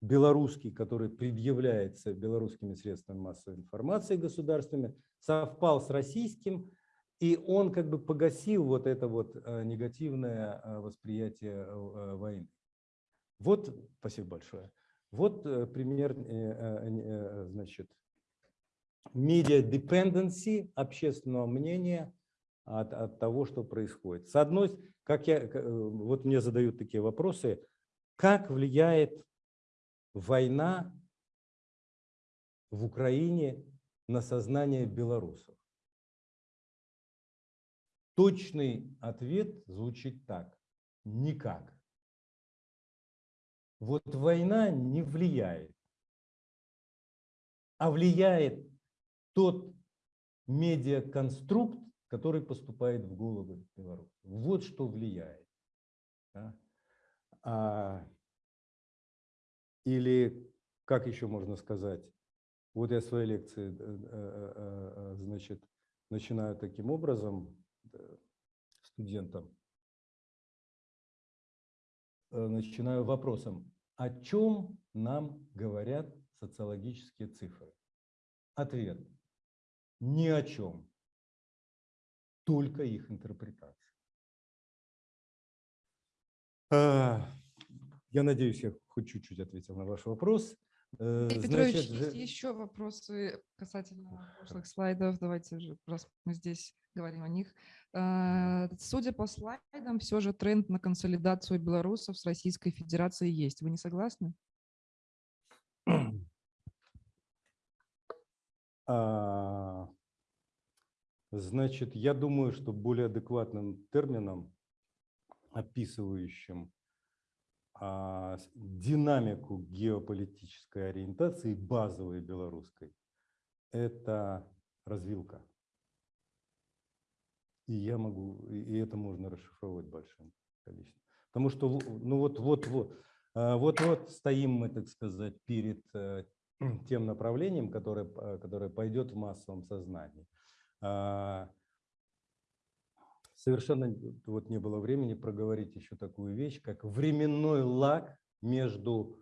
белорусский, который предъявляется белорусскими средствами массовой информации государственными, совпал с российским, и он как бы погасил вот это вот э, негативное э, восприятие э, войны. Вот, спасибо большое. Вот пример, значит, media dependency общественного мнения от, от того, что происходит. С одной, как я, вот мне задают такие вопросы, как влияет война в Украине на сознание белорусов? Точный ответ звучит так. Никак. Вот война не влияет, а влияет тот медиаконструкт, который поступает в головы белорусов. Вот что влияет. Да? А, или, как еще можно сказать, вот я свои лекции, э, э, э, значит, начинаю таким образом, студентам. Начинаю вопросом, о чем нам говорят социологические цифры? Ответ – ни о чем, только их интерпретация. Я надеюсь, я хоть чуть-чуть ответил на ваш вопрос. Петрович, Значит, есть еще вопросы касательно прошлых слайдов. Давайте уже, раз мы здесь говорим о них. Э, судя по слайдам, все же тренд на консолидацию белорусов с Российской Федерацией есть. Вы не согласны? А, значит, я думаю, что более адекватным термином, описывающим динамику геополитической ориентации базовой белорусской, это развилка. И я могу, и это можно расшифровать большим количеством. Потому что, ну вот, вот, вот, а, вот, вот стоим мы, так сказать, перед э, тем направлением, которое, которое пойдет в массовом сознании. Совершенно вот не было времени проговорить еще такую вещь, как временной лаг между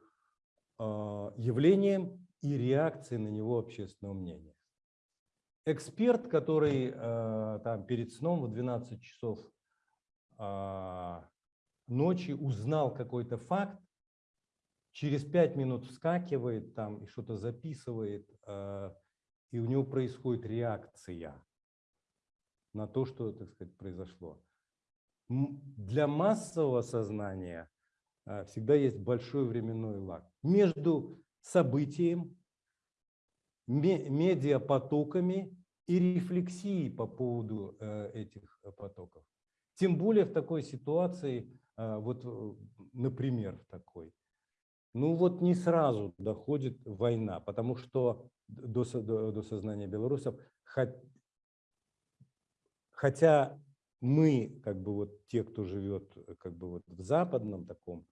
а, явлением и реакцией на него общественного мнения. Эксперт, который а, там перед сном в 12 часов а, ночи узнал какой-то факт, через 5 минут вскакивает там и что-то записывает, и у него происходит реакция на то, что, так сказать, произошло. Для массового сознания а, всегда есть большой временной лаг. Между событием, ме- медиапотоками и рефлексией по поводу э, этих э, потоков. Тем более в такой ситуации, э, вот, э, например, в такой, ну вот не сразу доходит война, потому что до, до, до сознания белорусов, хотя мы, как бы вот те, кто живет э, как бы вот в западном таком,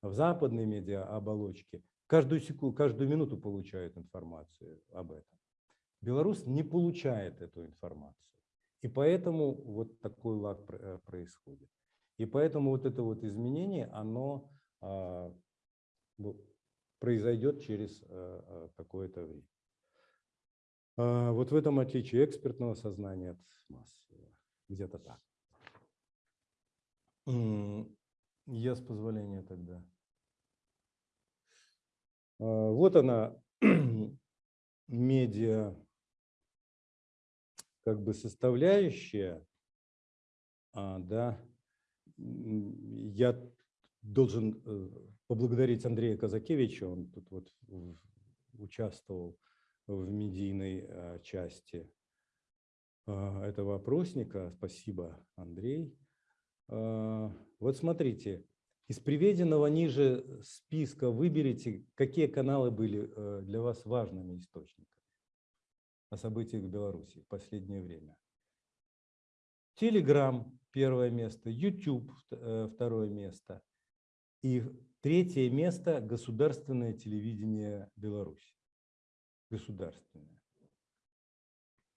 в западной медиа-оболочке, каждую секунду, каждую минуту получают информацию об этом. Беларусь не получает эту информацию. И поэтому вот такой лаг э, происходит. И поэтому вот это вот изменение, оно а, ну, произойдет через э, какое-то время. А, Вот в этом отличие экспертного сознания от массового. Где-то так. Я с позволения тогда. А, Вот она, медиа, как бы составляющая, а, да, я должен э, поблагодарить Андрея Казакевича, он тут вот участвовал в медийной э, части а, этого опросника. Спасибо, Андрей. А, Вот смотрите, из приведенного ниже списка выберите, какие каналы были э, для вас важными источниками о событиях в Беларуси в последнее время. Телеграм – первое место, YouTube – второе место. И третье место – государственное телевидение Беларуси. Государственное.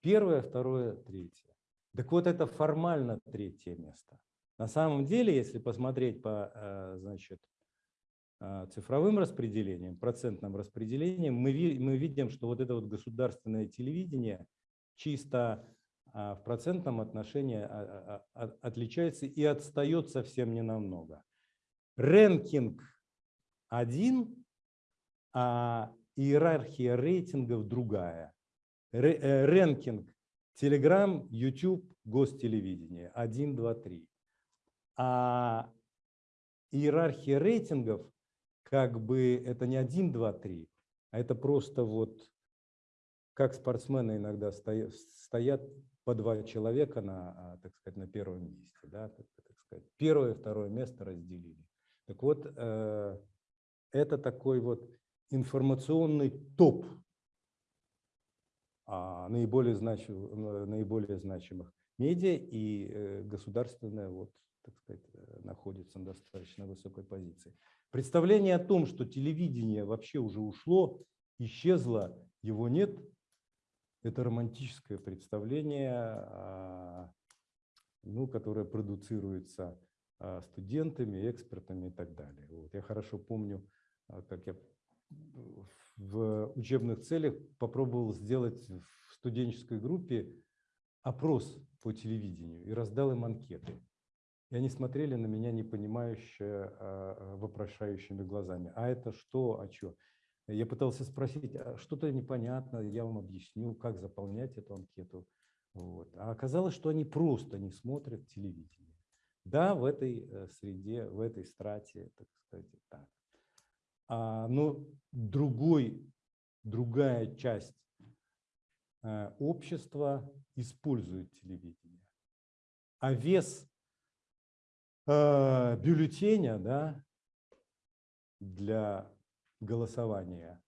Первое, второе, третье. Так вот, это формально третье место. На самом деле, если посмотреть по э, значит, э, цифровым распределениям, процентным распределениям, мы, мы видим, что вот это вот государственное телевидение чисто а, в процентном отношении а, а, отличается и отстает совсем ненамного. Рэнкинг один, а иерархия рейтингов другая. Ре- э, Telegram, YouTube, гостелевидение 1, 2, 3. А иерархия рейтингов как бы это не 1, 2, 3, а это просто вот как спортсмены иногда стоя- стоят по два человека на, а, так сказать, на первом месте. Да, так, так сказать. Первое и второе место разделили. Так вот, э, это такой вот информационный топ наиболее, значим- э, наиболее значимых медиа и э, государственное вот, так сказать, э, находится на достаточно высокой позиции. Представление о том, что телевидение вообще уже ушло, исчезло, его нет, это романтическое представление, а, ну, которое продуцируется а, студентами, экспертами и так далее. Вот. Я хорошо помню, а, как я учебных целях попробовал сделать в студенческой группе опрос по телевидению и раздал им анкеты. И они смотрели на меня непонимающе, а, а, вопрошающими глазами. А это что, а что? Я пытался спросить, «А что-то непонятно, я вам объясню, как заполнять эту анкету. Вот. А оказалось, что они просто не смотрят телевидение. Да, в этой э, среде, в этой страте, так сказать, так. А, но другой, другая часть э, общества использует телевидение. А вес э, бюллетеня да, для голосования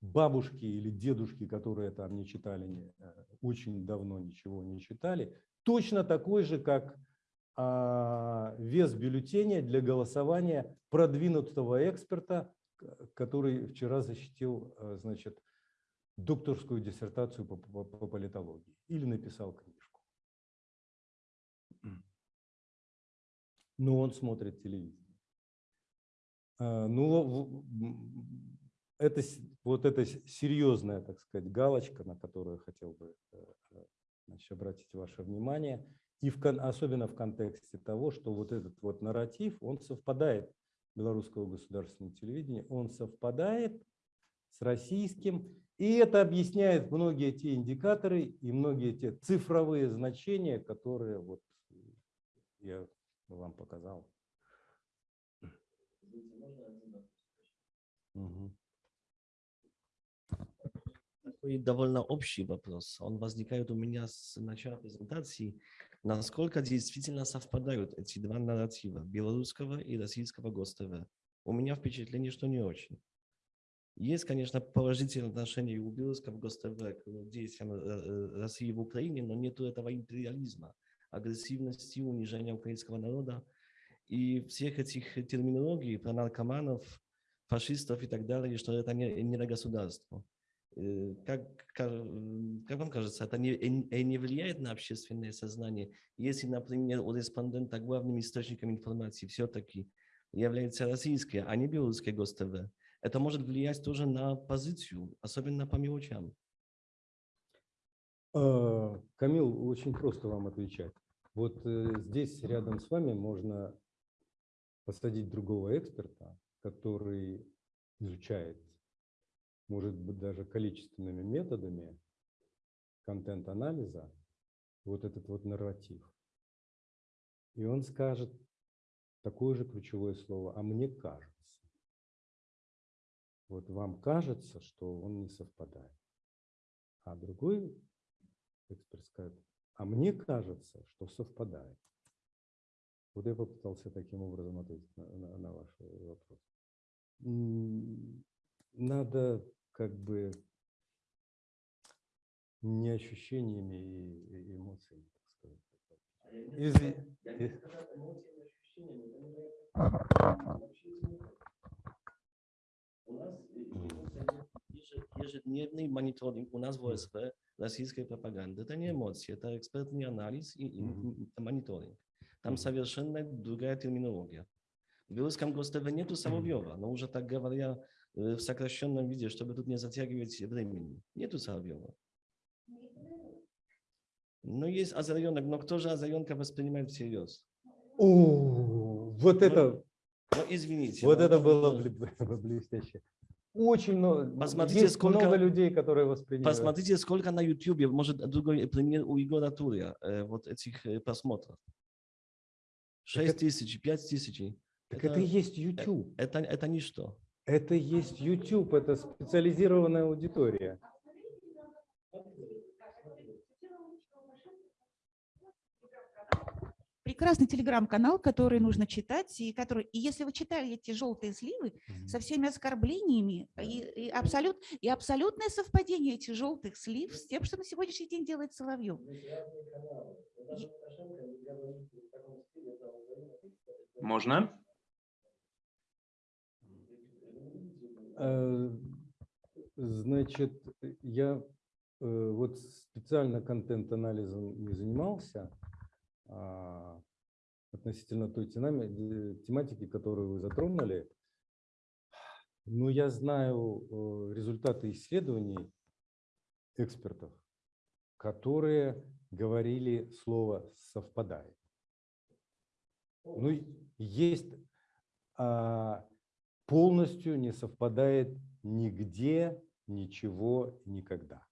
бабушки или дедушки, которые там не читали, э, очень давно ничего не читали, точно такой же, как а, вес бюллетеня для голосования продвинутого эксперта, который вчера защитил, э, значит, докторскую диссертацию по, по- по политологии или написал книжку. Но он смотрит телевизор. А, Ну, это вот эта с- серьезная, так сказать, галочка, на которую хотел бы э, э, значит, обратить ваше внимание, и в, особенно в контексте того, что вот этот вот нарратив, он совпадает белорусского государственного телевидения, он совпадает с российским, и это объясняет многие те индикаторы и многие те цифровые значения, которые вот я вам показал. Мгм. такой довольно общий вопрос. Он возникает у меня с начала презентации. Насколько действительно совпадают эти два нарратива, белорусского и российского ГОСТВ? У меня впечатление, что не очень. Есть, конечно, положительное отношение у белорусского ГОСТВ к действиям э, э, России в Украине, но нет этого империализма, агрессивности, унижения украинского народа и всех этих терминологий про наркоманов, фашистов и так далее, что это не, не государство. Э, Как, ка- как вам кажется, это не, э, не влияет на общественное сознание, если, например, у респондента главным источником информации все-таки является российское, а не белорусское ГОСТВ? Это может влиять тоже на позицию, особенно по мелочам. А, Камил, очень просто вам отвечать. Вот э, здесь рядом с вами можно посадить другого эксперта, который изучает, может быть, даже количественными методами контент-анализа вот этот вот нарратив. И он скажет такое же ключевое слово, а мне кажется. Вот вам кажется, что он не совпадает. А другой эксперт скажет, а мне кажется, что совпадает. Вот я попытался таким образом ответить на, на- на ваш вопрос. Надо как бы не ощущениями и эмоциями, так сказать. А Из-. У нас Ежедневный мониторинг у нас в ОСП российской пропаганды. Это не эмоции, это экспертный анализ и, и мониторинг. Там совершенно другая терминология. В белорусском ГОСТВ нету Соловьева, но уже так говоря в сокращенном виде, чтобы тут не затягивать времени. Нету Соловьева. Но есть озаренок, но кто же озаренка воспринимает всерьез? О, вот Ну, это, Ну, извините. вот но это было э, бле- блестяще. Очень много, Посмотрите, есть сколько- много людей, которые воспринимают. Посмотрите, сколько на YouTube, может, другой пример у Егора Туря, э, вот этих э, просмотров. Так 6 это- тысяч, 5 тысяч. Так это и есть YouTube. Это, это ничто. Это есть YouTube, это специализированная аудитория. прекрасный телеграм-канал, который нужно читать, и который, и если вы читали эти желтые сливы со всеми оскорблениями и, и, абсолют, и абсолютное совпадение этих желтых слив с тем, что на сегодняшний день делает Соловьев. Есть разные каналы. Вот даже Лукашенко не говорит в таком стиле, это он говорит, это- Можно? Э, Значит, я э, вот специально контент-анализом не занимался а, относительно той э, тематики, которую вы затронули. Но я знаю э, результаты исследований экспертов, которые говорили слово «совпадает». Ну, есть а, полностью не совпадает нигде, ничего, никогда.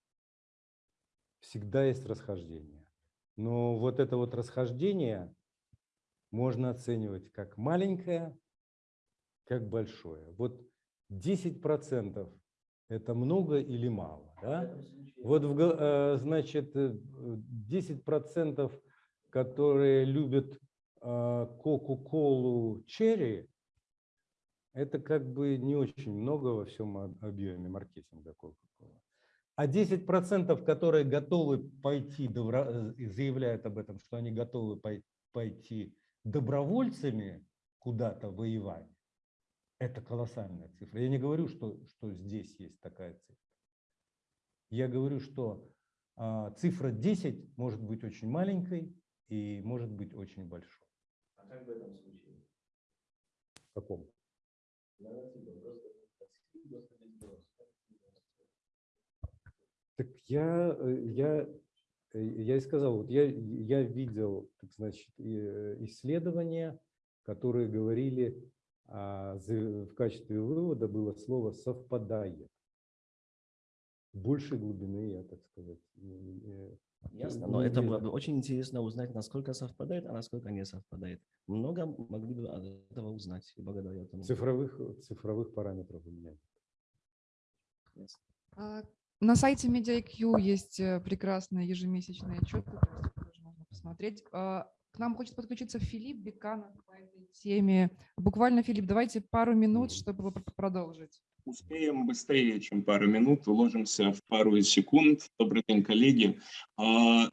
Всегда есть расхождение. Но вот это вот расхождение можно оценивать как маленькое, как большое. Вот 10% это много или мало? Да? Вот, в э, значит, э, 10%, которые любят э, Кока-Колу Черри, это как бы не очень много во всем об- объеме маркетинга Coca-Cola. А 10%, которые готовы пойти, добро- э, заявляют об этом, что они готовы пой- пойти добровольцами куда-то воевать, это колоссальная цифра. Я не говорю, что, что здесь есть такая цифра. Я говорю, что а, цифра 10 может быть очень маленькой и может быть очень большой. А как в этом случае? В каком? Так я, э, я, э, я и сказал, вот я, я видел, так значит, э, исследования, которые говорили, а, в качестве вывода было слово «совпадает». Большей глубины, я так сказать, Ясно, но это было бы очень интересно узнать, насколько совпадает, а насколько не совпадает. Много могли бы от этого узнать и благодаря этому. цифровых, цифровых параметров у меня. Ясно. А На сайте MediaIQ есть э, прекрасные ежемесячные отчеты, тоже можно посмотреть. А, К нам хочет подключиться Филипп Беканов по этой теме. Буквально, Филипп, давайте пару минут, чтобы пр- продолжить. Успеем быстрее, чем пару минут, уложимся в пару секунд. Добрый день, коллеги. А,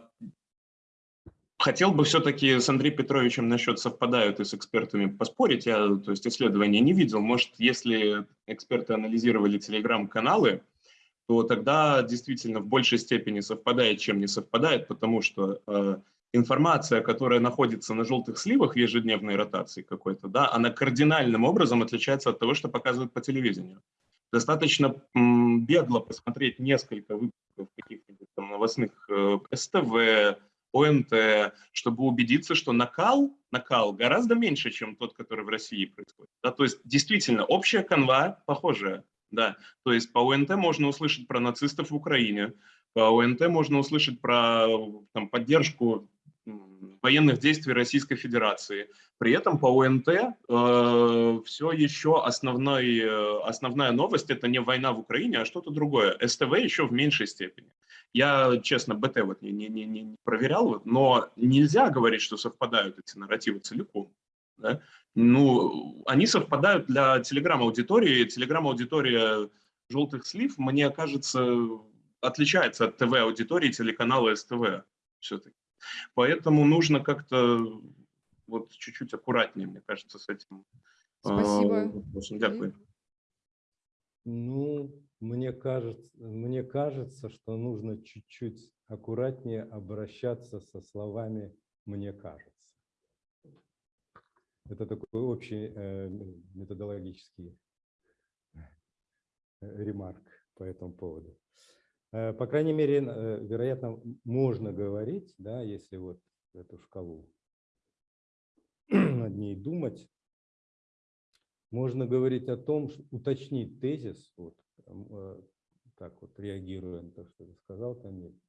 Хотел бы все-таки с Андреем Петровичем насчет совпадают и с экспертами поспорить. Я, то есть, исследования не видел. Может, если эксперты анализировали телеграм-каналы, то тогда действительно в большей степени совпадает, чем не совпадает, потому что э, информация, которая находится на желтых сливах в ежедневной ротации какой-то, да, она кардинальным образом отличается от того, что показывают по телевидению. Достаточно бегло посмотреть несколько выпусков каких-нибудь там новостных э, СТВ, ОНТ, чтобы убедиться, что накал, накал гораздо меньше, чем тот, который в России происходит. Да, то есть действительно общая канва похожая. Да, то есть по ОНТ можно услышать про нацистов в Украине, по ОНТ можно услышать про там, поддержку военных действий Российской Федерации. При этом по ОНТ э, все еще основной, э, основная новость – это не война в Украине, а что-то другое. СТВ еще в меньшей степени. Я, честно, БТ вот не, не, не, не проверял, но нельзя говорить, что совпадают эти нарративы целиком. Да? Ну, они совпадают для телеграм-аудитории. Телеграм-аудитория «Желтых слив», мне кажется, отличается от ТВ-аудитории телеканала СТВ все-таки. Поэтому нужно как-то вот чуть-чуть аккуратнее, мне кажется, с этим. Спасибо. вопросом. Дякую. Ну, мне кажется, мне кажется, что нужно чуть-чуть аккуратнее обращаться со словами «мне кажется». Это такой общий э, методологический э, ремарк по этому поводу. Э, По крайней мере, э, вероятно, можно говорить, да, если вот эту шкалу над ней думать, можно говорить о том, ш- уточнить тезис, вот, э, так вот реагируя на то, что ты сказал, Камиль.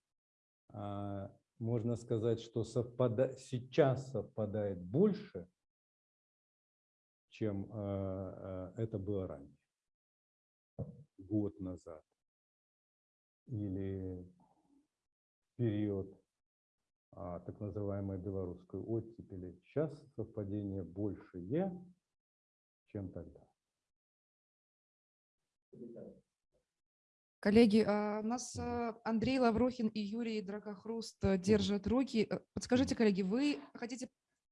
А, Можно сказать, что совпада- сейчас совпадает больше, чем это было ранее, год назад или период а, так называемой белорусской оттепели. Сейчас совпадение большее, чем тогда. Коллеги, а, у нас а, Андрей Лаврухин и Юрий Дракохруст э, держат руки. Э, Подскажите, коллеги, вы хотите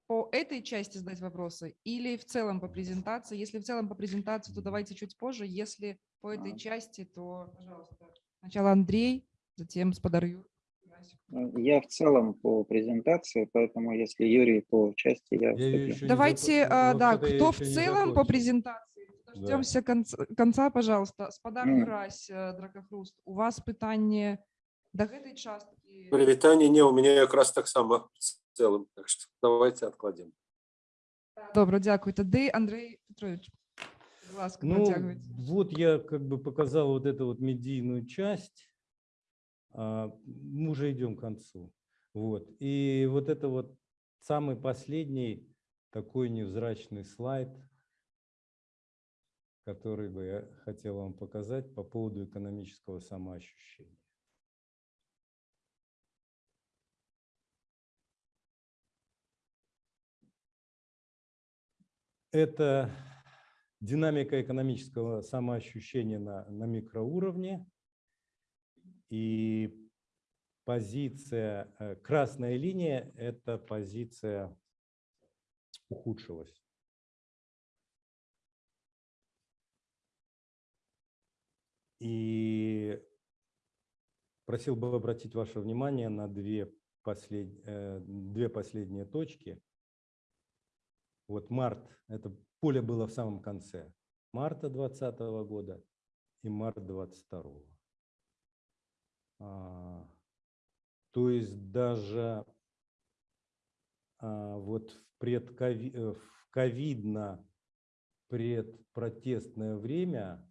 по этой части задать вопросы или в целом по презентации? Если в целом по презентации, то давайте чуть позже. Если по этой части, то, пожалуйста, сначала Андрей, затем Спадар Юр. Я в целом по презентации, поэтому если Юрий по части, я Я её вступлю. еще не Давайте, закон- а, вот да, это я кто в еще не целом по закончил. презентации? Дождемся конца, конца, пожалуйста. Спадар Мгм. Юрась, э, Дракохруст, у вас питання до этой частки? Привітання, не, у меня якраз так само в целом, так что давайте откладем. Добре, дякую. Тоді Андрій Петрович, будь ласка, Ну, вот я как бы показал вот эту вот медийную часть. А, Мы уже идем к концу. Вот. И вот это вот самый последний такой невзрачный слайд, который бы я хотел вам показать по поводу экономического самоощущения. Это динамика экономического самоощущения на, на микроуровне и позиция, э, красная линия – это позиция ухудшилась. И просил бы обратить ваше внимание на две, послед... э, две последние точки. Вот март, это поле было в самом конце марта 2020 года и март 2022. А, то есть даже а, вот в, предкови... э, в ковидно предпротестное время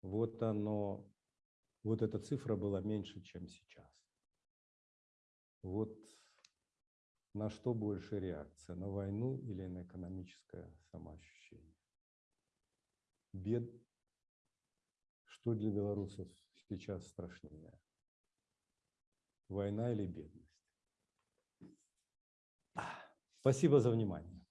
вот оно, вот эта цифра была меньше, чем сейчас. Вот на что больше реакция, на войну или на экономическое самоощущение? Бед. Что для белорусов сейчас страшнее? Война или бедность? Спасибо за внимание.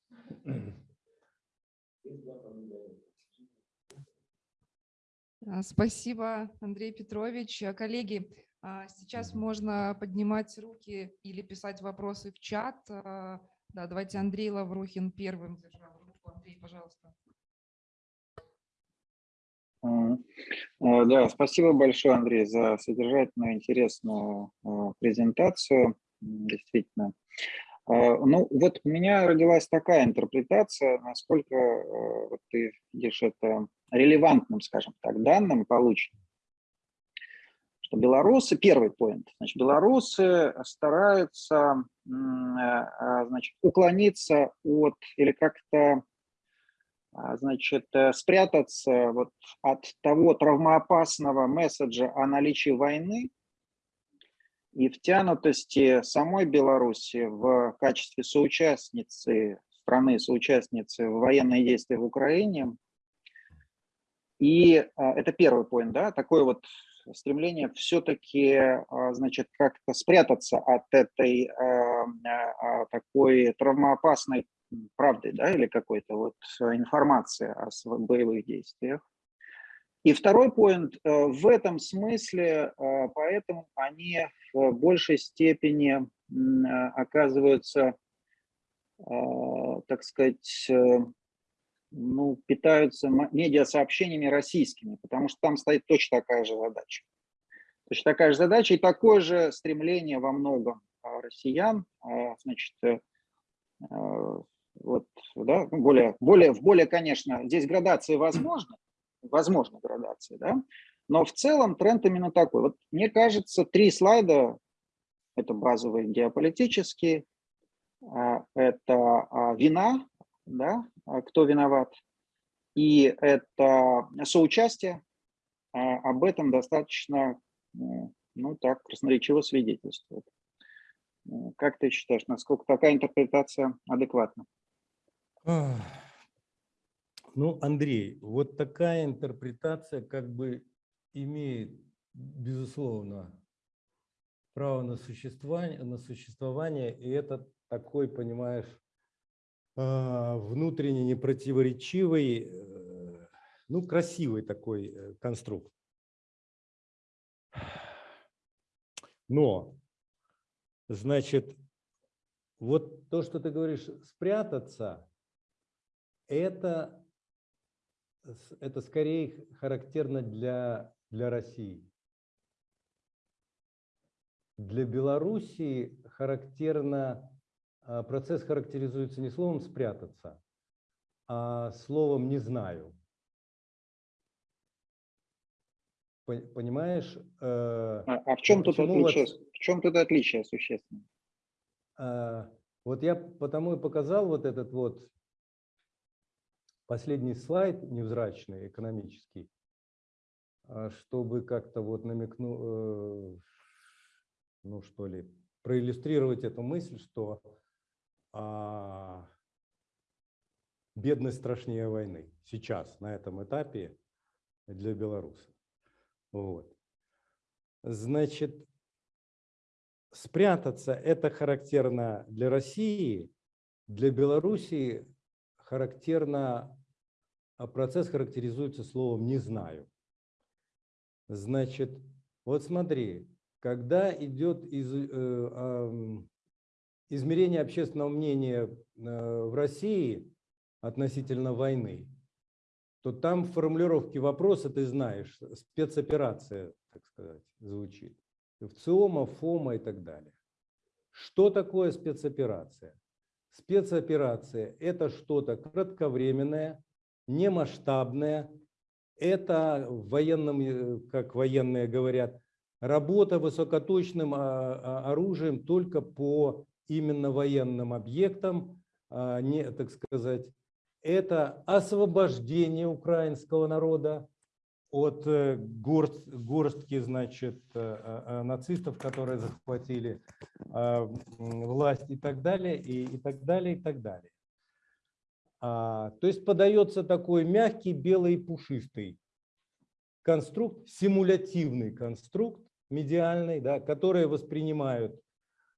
А, Спасибо, Андрей Петрович. Коллеги, сейчас Мгм. можно поднимать руки или писать вопросы в чат. А, Да, давайте Андрей Лаврухин первым держал руку. Андрей, пожалуйста. Э, Да, спасибо большое, Андрей, за содержательную, интересную презентацию. Действительно. А, Ну, вот у меня родилась такая интерпретация, насколько вот ты видишь это релевантным, скажем так, данным полученным. Что белорусы, первый поинт, значит, белорусы стараются, э, а, значит, уклониться от или как-то а, значит, э, спрятаться вот от того травмоопасного месседжа о наличии войны и втянутости самой Беларуси в качестве соучастницы страны, соучастницы в военные действия в Украине. И а, это первый поинт, да, такое вот стремление все-таки, значит, как-то спрятаться от этой а, а, такой травмоопасной правды, да, или какой-то вот информации о боевых действиях. И второй поинт, э, в этом смысле, э, поэтому они в большей степени э, оказываются, э, так сказать, ну, питаются медиасообщениями российскими, потому что там стоит точно такая же задача. Точно такая же задача и такое же стремление во многом а, россиян, а, значит, э, э, вот, да, ну, более, более, в более, конечно, здесь градации возможны, возможны градации, да, но в целом тренд именно такой. Вот мне кажется, три слайда, это базовые геополитические, а, это а, вина, да, а, кто виноват, и это соучастие, а, об этом достаточно, ну так, красноречиво свидетельствует. Как ты считаешь, насколько такая интерпретация адекватна? Ну, Андрей, вот такая интерпретация как бы имеет, безусловно, право на существование, на существование и это такой, понимаешь, внутренне непротиворечивый, э, ну, красивый такой э, конструкт. Но, значит, вот то, что ты говоришь, спрятаться, это, это скорее характерно для, для России. Для Белоруссии характерно, а, процесс характеризуется не словом «спрятаться», а словом «не знаю». Пон- Понимаешь? э, А, а в чем тут почему вот- отличие? В чем тут отличие существенное? А, Вот я потому и показал вот этот вот последний слайд невзрачный, экономический, а, чтобы как-то вот намекнуть, ну что ли, проиллюстрировать эту мысль, что а, бедность страшнее войны сейчас, на этом этапе для белорусов. Вот. Значит, спрятаться это характерно для России, для Белоруссии характерно, а процесс характеризуется словом «не знаю». Значит, вот смотри, когда идет из, э, измерение общественного мнения э, в России относительно войны, то там в формулировке вопроса, ты знаешь, спецоперация, так сказать, звучит. ВЦИОМа, ФОМа и так далее. Что такое спецоперация? Спецоперация – это что-то кратковременное, немасштабное. Это в военном, э, как военные говорят, работа высокоточным а, а, оружием только по именно военным объектам, а не, так сказать, это освобождение украинского народа от э, горст- горстки, значит, э, э, нацистов, которые захватили а, власть и так далее, и, и так далее, и так далее. А, то есть подается такой мягкий, белый пушистый конструкт, симулятивный конструкт медиальный, да, который воспринимают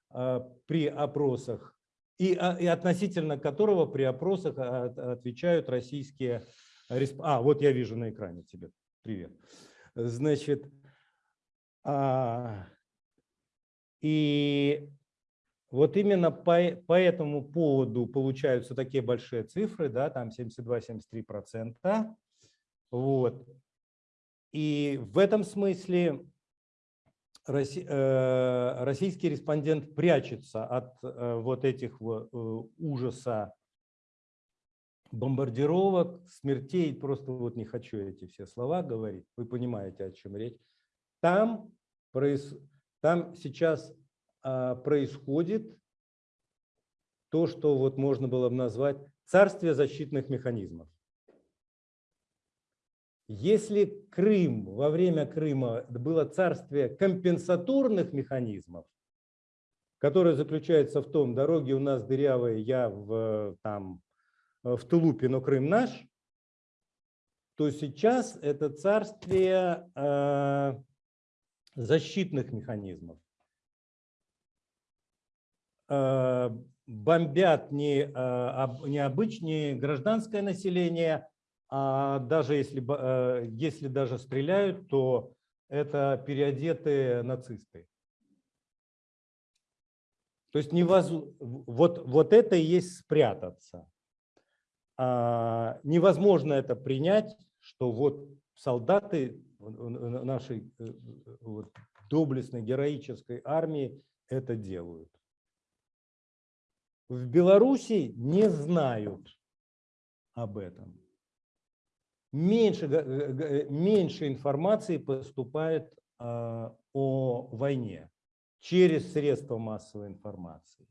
при опросах и, а, и относительно которого при опросах а, отвечают российские... А, вот я вижу на экране тебе. Привет. Значит, а, и вот именно по, по этому поводу получаются такие большие цифры, да, там 72-73%. Вот. И в этом смысле российский респондент прячется от э, вот этих э, ужаса бомбардировок, смертей, просто вот не хочу эти все слова говорить, вы понимаете, о чем речь. Там, там сейчас а, происходит то, что вот можно было бы назвать царствие защитных механизмов. Если Крым, во время Крыма было царствие компенсаторных механизмов, которое заключается в том, дороги у нас дырявые, я в, там, в Тулупе, но Крым наш, то сейчас это царствие э, защитных механизмов. Э, бомбят не, э, не обычное гражданское население, а даже если, э, если даже стреляют, то это переодетые нацисты. То есть невоз... вот, вот это и есть спрятаться. А, невозможно это принять, что вот солдаты нашей э, вот, доблестной героической армии это делают. В Беларуси не знают об этом меньше, меньше информации поступает а, о войне через средства массовой информации.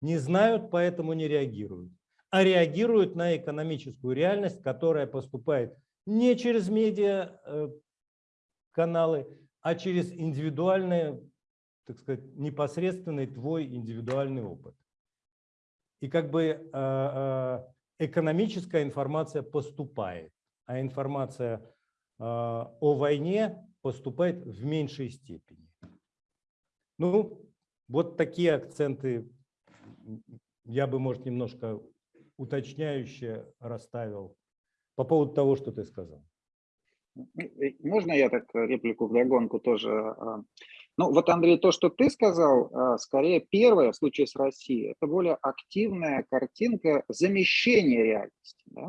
Не знают, поэтому не реагируют. А реагируют на экономическую реальность, которая поступает не через медиа э, каналы, а через индивидуальный, так сказать, непосредственный твой индивидуальный опыт. И как бы а, а, экономическая информация поступает, а информация а, о войне поступает в меньшей степени. Ну, вот такие акценты я бы, может, немножко уточняюще расставил по поводу того, что ты сказал. Можно я так реплику в догонку тоже а, ну вот, Андрей, то, что ты сказал, а, скорее первое в случае с Россией, это более активная картинка замещения реальности. Да?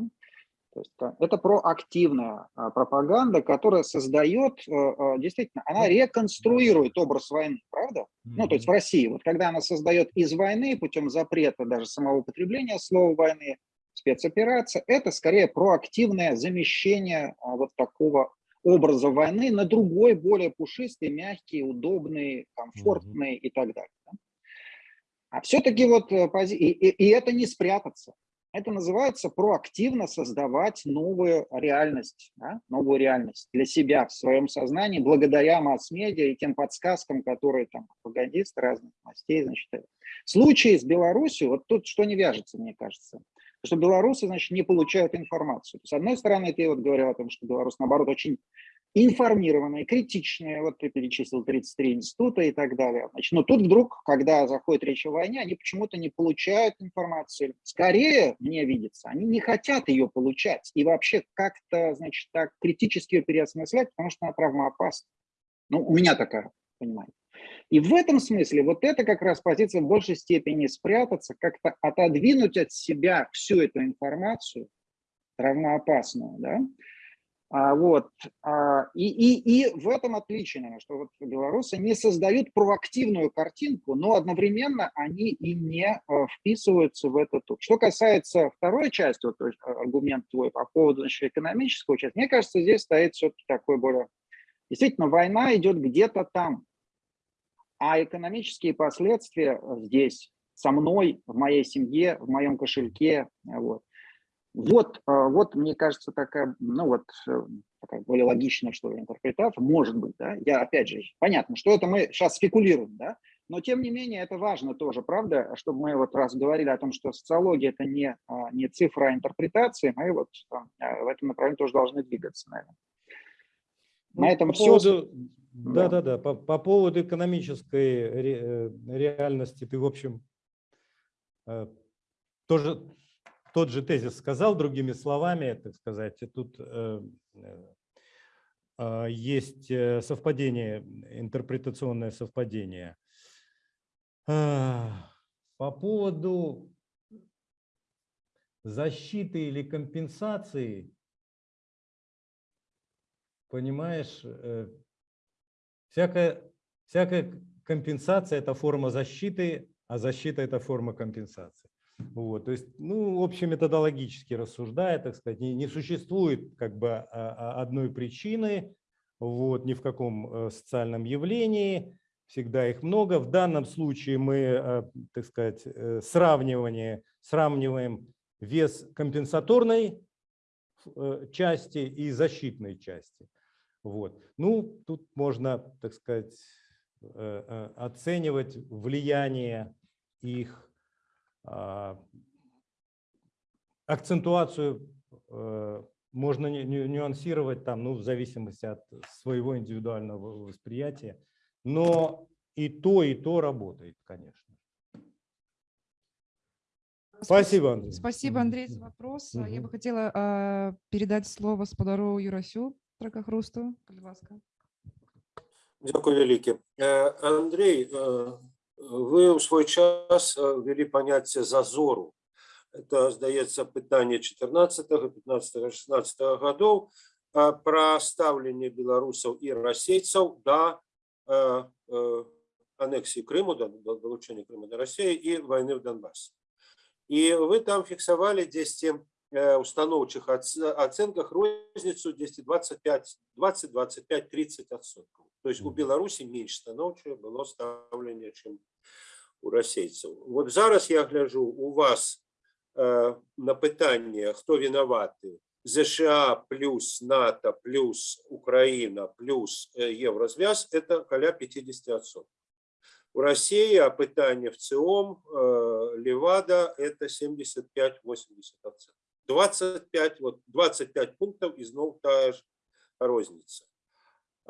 То есть это проактивная а, пропаганда, которая создает, а, действительно, она реконструирует образ войны, правда? Ну, то есть в России, вот когда она создает из войны путем запрета даже самого употребления слова войны, спецоперация, это скорее проактивное замещение вот такого образа войны на другой, более пушистый, мягкий, удобный, комфортный -hmm. и так далее. А все-таки вот э, и, и, и это не спрятаться. Это называется проактивно создавать новую реальность, да? новую реальность для себя в своем сознании, благодаря масс-медиа и тем подсказкам, которые там пропагандисты разных мастей, значит, в случае с Беларусью, вот тут что не вяжется, мне кажется, что белорусы, значит, не получают информацию. С одной стороны, ты вот говорил о том, что Беларусь, наоборот, очень информированные, критичные, вот ты перечислил 33 института и так далее. Значит, но тут вдруг, когда заходит речь о войне, они почему-то не получают информацию. Скорее, мне видится, они не хотят ее получать и вообще как-то, значит, так критически ее переосмыслять, потому что она травмоопасна. Ну, у меня такая, понимаете. И в этом смысле вот это как раз позиция в большей степени спрятаться, как-то отодвинуть от себя всю эту информацию, равноопасную, да, а, вот, а, и, и, и в этом отличие, что вот белорусы не создают проактивную картинку, но одновременно они и не а, вписываются в этот. Что касается второй части, вот, аргумент твой по поводу значит, экономического части, мне кажется, здесь стоит все-таки такой более... Действительно, война идет где-то там, а экономические последствия здесь, со мной, в моей семье, в моем кошельке. Вот, вот, а, вот мне кажется, такая, ну вот, э, такая более логичная, что ли, интерпретация, может быть, да, я, опять же, понятно, что это мы сейчас спекулируем, да, но тем не менее это важно тоже, правда, чтобы мы вот раз говорили о том, что социология это не, а, не цифра, а интерпретации, мы вот там, в этом направлении тоже должны двигаться, наверное. На Ну, этом по все. поводу, Да. да, да, по, по поводу экономической ре- э, реальности ты, в общем, э, тоже тот же тезис сказал, другими словами, так сказать, тут э, есть совпадение, интерпретационное совпадение. А, По поводу защиты или компенсации, понимаешь, всякая, всякая компенсация – это форма защиты, а защита – это форма компенсации. Вот, то есть, ну, общеметодологически рассуждая, так сказать, не, не существует как бы а, а, одной причины, вот, ни в каком э, социальном явлении, всегда их много. В данном случае мы, э, так сказать, э, сравнивание, сравниваем вес компенсаторной части и защитной части. Вот. Ну, тут можно, так сказать, э, э, оценивать влияние их, а, акцентуацию э, можно ню- ню- нюансировать там, ну, в зависимости от своего индивидуального восприятия, но и то, и то работает, конечно. Спасибо, Андрей. Спасибо, Андрей, за вопрос. А Я бы хотела а, передать слово Сподару Юрасю Тракахрусту. Будь ласка. Дякую велике. Е, Андрій, е, ви у свій час е, ввели поняття зазору. Це, здається, питання 14, 15, 16 годов е, про ставлення білорусів і російців до е, е, анексії Криму, до до долучення Криму до Росії і війни в Донбасі. І ви там фіксували 10 е, установчих оц- оценках розницу 10 25, 20, 25, 30 відсотків. Тобто у Мгм. Білорусі менш становче було ставлення, чим у російців. От зараз я гляжу, у вас е, на питання, хто винуватий, США плюс НАТО плюс Україна плюс е, єврозв'яз, це каля 50%. У Росії опытание в ЦИОМ, э, Левада – это 75-80%. 25, вот 25 пунктов і знов та ж розниця.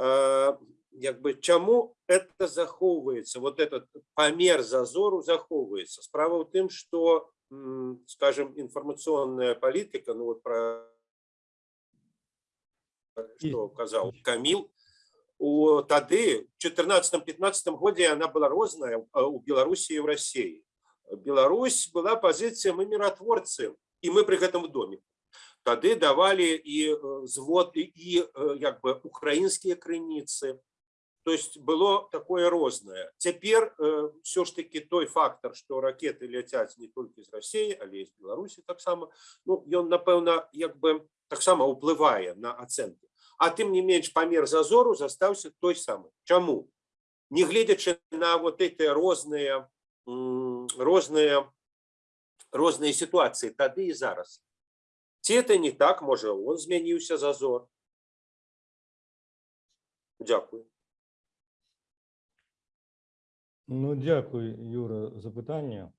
Е, Якби чому це заховується, вот этот помер зазору заховується? Справа в тим, що, м, скажем, інформаційна політика, ну от про що казав Каміл, у тады в 14-15 году она была розная а, у Беларуси и в России. Беларусь была позиция мы миротворцы, и мы при этом в доме. Тады давали и э, звод, и, и э, як бы украинские крыніцы. То есть было такое розное. Теперь э, все ж таки той фактор, что ракеты летят не только из России, але и из Беларуси так само, ну, ён, напэўна, як бы так само уплывае на оценки. А тым не менш памер зазору застаўся той самы. Чаму? Не гледзячы на вот эти розныя м, розныя розныя сітуацыі тады і зараз. Ці это не так, можа, он змяніўся зазор. Дзякую. Ну, дякую, Юра, за пытанне.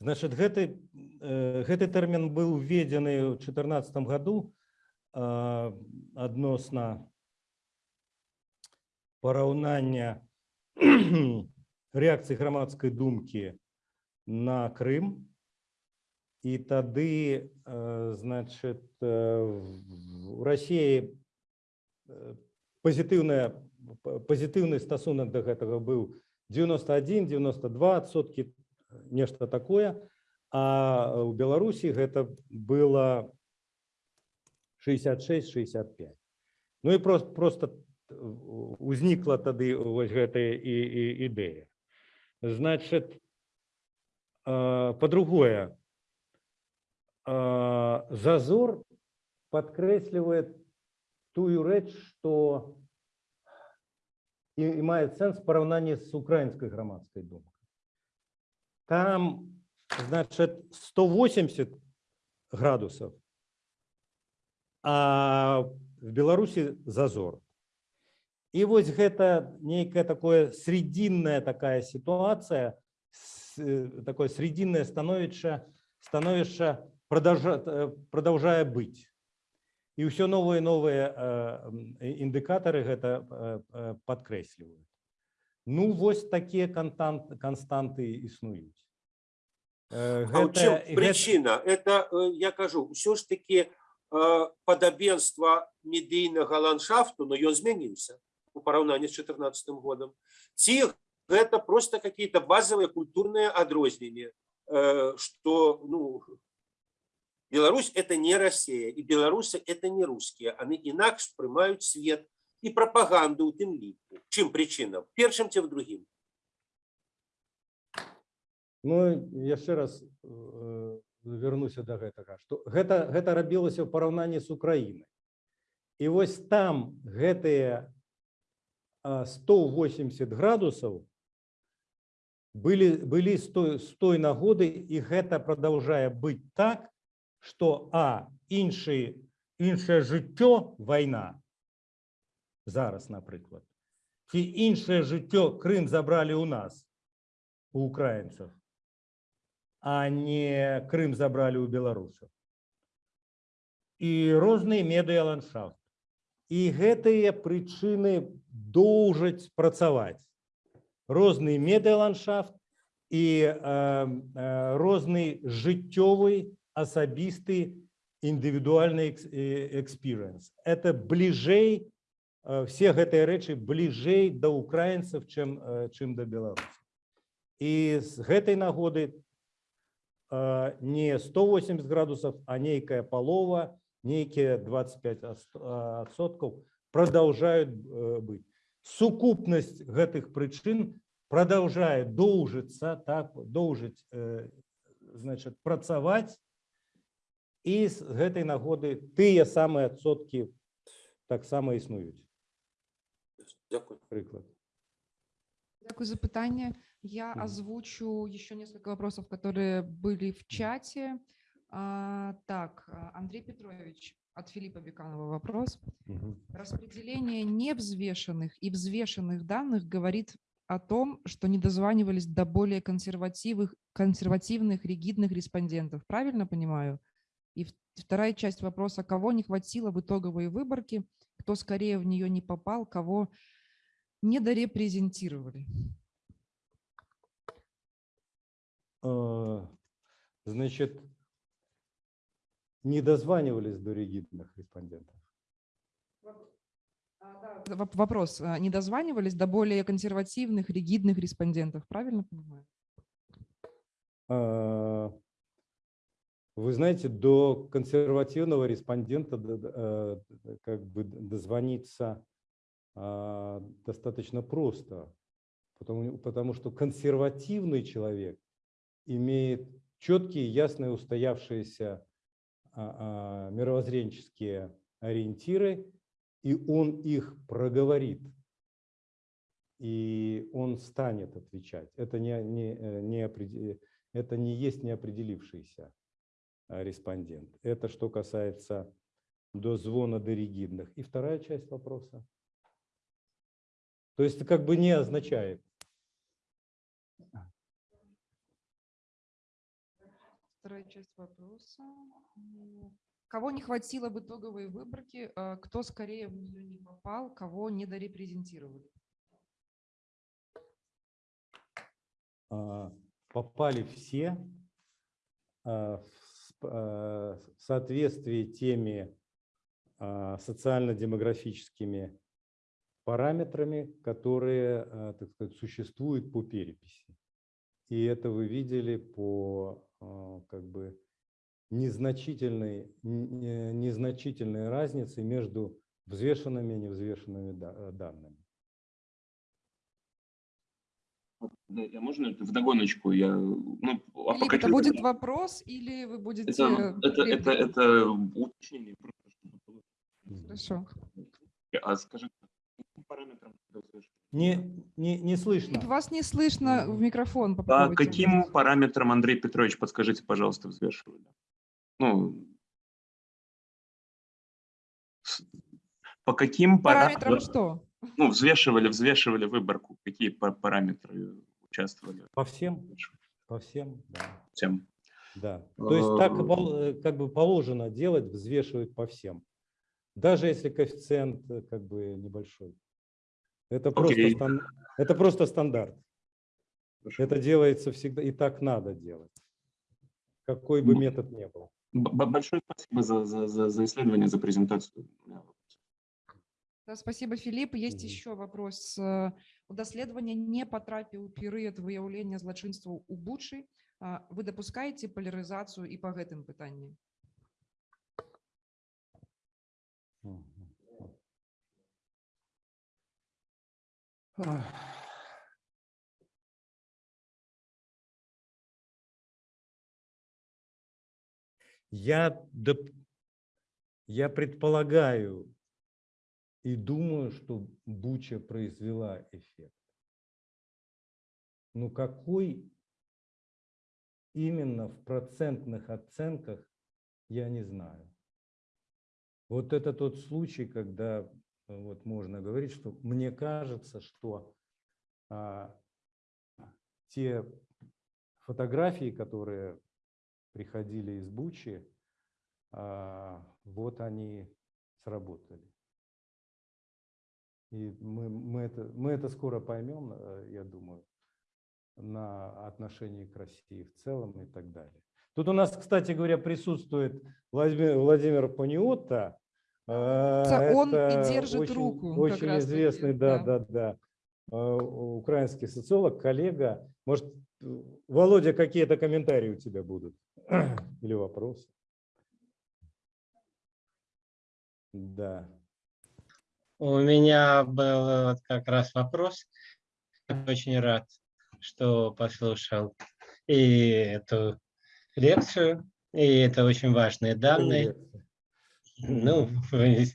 Значит, гэты, гэты тэрмін быў введзены ў 2014 году адносна параўнання рэакцыі грамадскай думкі на Крым. І тады, э, значит, э, в- у России э, пазітыўная пазітыўны стасунак да гэтага быў 91-92 адсоткі нешта такое а у Беларусі гэта было 66-65 Ну і просто просто узнікла тады вось гэтая і, і ідэя значит э, по-другое э, зазор подкрэслівает тую рэч что і, і мае сэнс параўнанне з украінскай грамадскай думкай там значит 180 градусов а в беларусі зазор і вось гэта нейкая такое срединная такая ситуация с- э, такое срединное становішча становішча продолжа, э, продолжае быть і ўсё новыя новыя індыкатары гэта э, э, падкрэсліваюць ну вось такія кантант канстанты існуюць Э, А ў чым гэта- гэта- прычына это э, я кажу ўсё ж таки падабенства медыйнага ландшафту но ён змяніўся у параўнанні з 14 годам ці гэта просто какие-то базовые культурныя адрозненні э, что ну Беларусь это не Россия и беларусы это не русские они інакш прымаюць свет і прапаганду у тым ліку чым прычына першым ці в другім Ну яшчэ раз э, вярнуся да гэтага што гэта гэта рабілася ў параўнанні з Украінай і вось там гэтыя а, 180 градусаў былі былі з той, з той нагоды і гэта продолжае быць так што а іншы іншае жыццё вайна зараз напрыклад ці іншае жыццё Крым забралі ў нас у украінцаў а не Крым забралі ў беларусаў і розныя медыа ландшафт і гэтыя прычыны доўжаць працаваць розны медыа ландшафт і э, э, розны жыццёвы асабісты індывідуальны экспірыенс это бліжэй э, все гэтыя рэчы бліжэй да украінцаў чым э, чым да беларусаў і з гэтай нагоды э, не 180 градусов а нейкая палова нейкія 25 адсоткаў продолжают э, быть сукупнасць гэтых прычын продолжае доўжыцца так доўжыць э, значит працаваць і з гэтай нагоды тыя самыя адсоткі таксама існуюць Дякую. прыклад Дякую за питание. Я Мгм. озвучу еще несколько вопросов, которые были в чате. А, так, а, Андрей Петрович, от Филиппа Беканова вопрос. Распределение невзвешенных и взвешенных данных говорит о том, что не дозванивались до более консервативных, консервативных ригидных респондентов. Правильно понимаю? И вторая часть вопроса, кого не хватило в итоговой выборке, кто скорее в нее не попал, кого не дорепрезентировали. Э, значит не дозванивались до ригидных респондентов Воп- Вопрос, а, не дозванивались до более консервативных, ригидных респондентов, правильно понимаю? Вы знаете, до консервативного респондента э, как бы дозвониться а, достаточно просто, потому, потому что консервативный человек имеет четкие, ясные, устоявшиеся а, а, мировоззренческие ориентиры, и он их проговорит, и он станет отвечать. Это не, не, э, не, это не есть неопределившийся респондент. Это что касается до звона до ригидных. И вторая часть вопроса. То есть это как бы не означает. Вторая часть вопроса. Кого не хватило в итоговой выборке, а, кто скорее в нее не попал, кого не дорепрезентировали? а, попали все а, в а, в соответствии теми а, социально-демографическими параметрами, которые, а, так сказать, существуют по переписи. И это вы видели по а, как бы незначительной, незначительной разнице между взвешенными и невзвешенными да- э, данными. Я можно в догоночку? Я, ну, а Филипп, это будет вопрос или вы будете... это, это, это, это уточнение. Хорошо. А скажи, каким параметрам? Не, не, не слышно. Вас не слышно в микрофон. По попробуйте. каким параметрам, Андрей Петрович, подскажите, пожалуйста, взвешивали? Ну, с- по каким Параметрам параметрам, что? ну, взвешивали, взвешивали выборку, какие па- параметры участвовали По всем? По всем, да. всем? Да. То есть так Э, пол- э, как бы положено делать, взвешивать по всем. даже если коэффициент э, как бы небольшой. Это просто, Окей. стан- это просто стандарт. Хорошо. Это делается всегда, и так надо делать, какой бы М. метод ни был. Б- б- Большое спасибо за, за, за, за исследование, за презентацию. Да, спасибо, Філіп. Є Мгм. ще вопрос. У даследавання не потрапіў у перыяд выяўлення злачынстваў у Бучы. Вы дапускаеце палярызацыю і па гэтым пытанні? Я, доп- я предполагаю и думаю, что Буча произвела эффект. Но какой именно в процентных оценках, я не знаю. Вот это тот случай, когда вот можно говорить, что мне кажется, что а, те фотографии, которые приходили из Бучи, а, вот они сработали. И мы, мы, это, мы это скоро поймем, э, я думаю, на отношении к России в целом и так далее. Тут у нас, кстати говоря, присутствует Владимир, Владимир Паниотта. Э, Это он и это держит очень- руку Очень известный, да, да. да, да, э, украинский социолог, коллега. Может, Володя, какие-то комментарии у тебя будут или вопросы? Да. У меня был вот как раз вопрос. Очень рад, что послушал и эту лекцию, и это очень важные данные. Ну, в,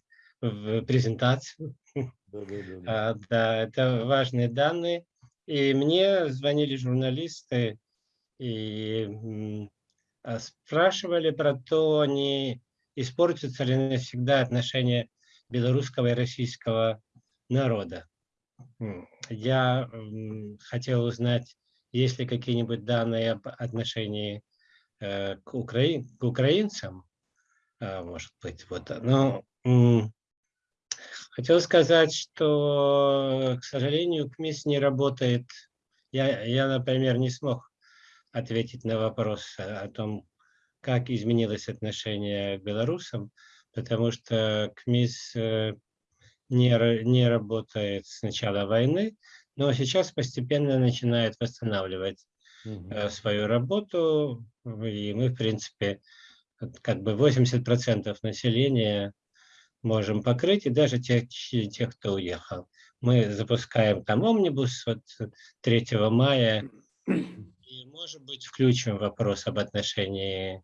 в презентацию. Да, да, да. А, Да, это важные данные. И мне звонили журналисты и а, спрашивали про то, не испортятся ли навсегда отношения белорусского и российского народа. Я хотел узнать, есть ли какие-нибудь данные об отношении э, к, украин, к украинцам, а, может быть, вот. Но м, Хотел сказать, что, к сожалению, КМИС не работает. Я, я, например, не смог ответить на вопрос о том, как изменилось отношение к белорусам, потому что КМИС э, не, не работает с начала войны, но сейчас постепенно начинает восстанавливать э, свою работу, и мы, в принципе, как бы 80% населения можем покрыть, и даже тех, тех, кто уехал. Мы запускаем там омнибус вот 3 мая, и, может быть, включим вопрос об отношении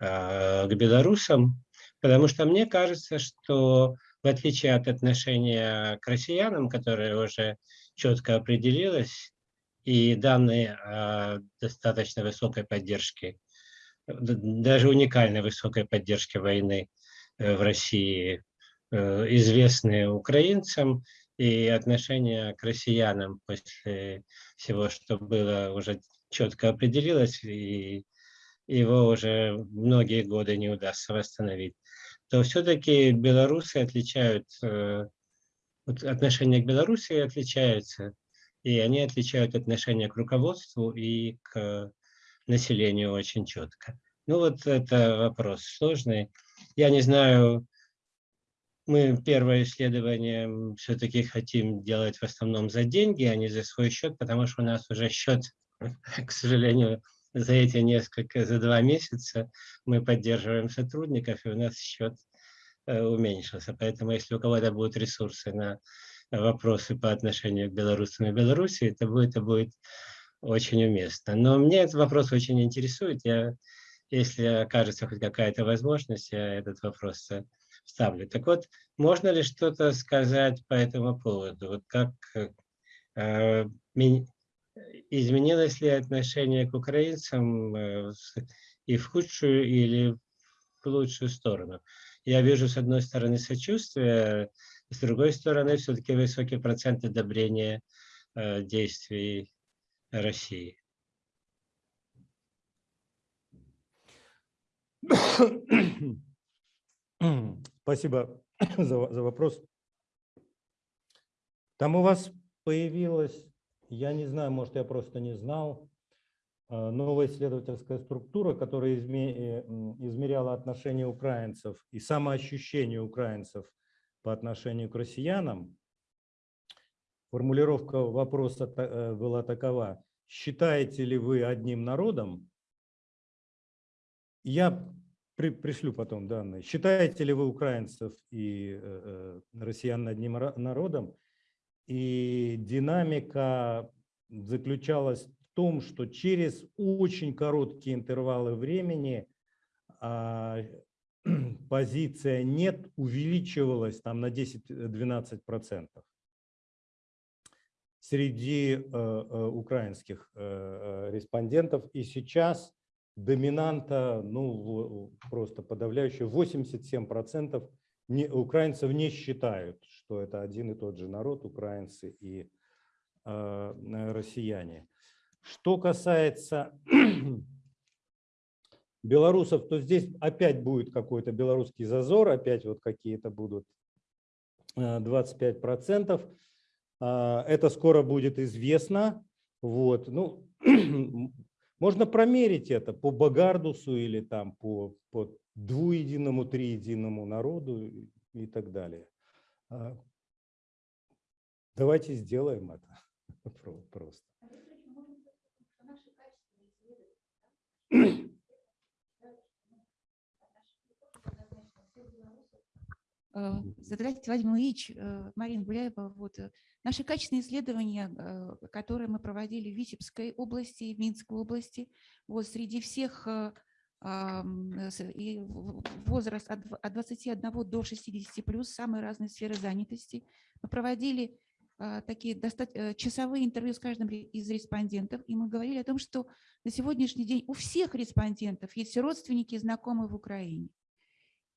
э, к белорусам, потому что мне кажется, что в отличие от отношения к россиянам, которое уже четко определилось, и данные о достаточно высокой поддержке, даже уникальной высокой поддержке войны э, в России э, известны украинцам, и отношение к россиянам после всего, что было, уже четко определилось, и его уже многие годы не удастся восстановить, то все-таки белорусы отличают, э, вот отношение к Белоруссии отличается, и они отличают отношение к руководству и к населению очень четко. Ну вот это вопрос сложный. Я не знаю, мы первое исследование все-таки хотим делать в основном за деньги, а не за свой счет, потому что у нас уже счет, к сожалению, за эти несколько, за два месяца мы поддерживаем сотрудников, и у нас счет э, уменьшился. Поэтому если у кого-то будут ресурсы на вопросы по отношению к белорусам и Беларуси, это будет, это будет очень уместно. Но мне этот вопрос очень интересует. Я, если окажется хоть какая-то возможность, я этот вопрос вставлю. Так вот, можно ли что-то сказать по этому поводу? Вот как э, изменилось ли отношение к украинцам э, и в худшую или в лучшую сторону? Я вижу, с одной стороны, сочувствие, с другой стороны, все-таки высокий процент одобрения э, действий России. Спасибо за, за вопрос. Там у вас появилась, я не знаю, может, я просто не знал, э, новая исследовательская структура, которая э, измеряла отношение украинцев и самоощущение украинцев по отношению к россиянам. Формулировка вопроса э, была такова. Считаете ли вы одним народом? Я при- пришлю потом данные. Считаете ли вы украинцев и э, россиян одним народом? И динамика заключалась в том, что через очень короткие интервалы времени а, позиция «нет» увеличивалась там на 10-12 процентов среди э, э, украинских э, респондентов. И сейчас доминанта, ну, просто подавляющая, 87% не, украинцев не считают, что это один и тот же народ, украинцы и э, россияне. Что касается белорусов, то здесь опять будет какой-то белорусский зазор, опять вот какие-то будут э, 25%. А, Это скоро будет известно. Вот. Ну, можно промерить это по Багардусу или там по, по двуединому, триединому народу и- так далее. А, Давайте сделаем это Про- просто. Э, Здравствуйте, Владимир Ильич, э, Марина Гуляева. Вот, э, наши качественные исследования, которые мы проводили в Витебской области и в Минской области, вот, среди всех и возраст от дв- от 21 до 60 плюс, самые разные сферы занятости. Мы проводили такие часовые интервью с каждым из респондентов, и мы говорили о том, что на сегодняшний день у всех респондентов есть родственники и знакомые в Украине.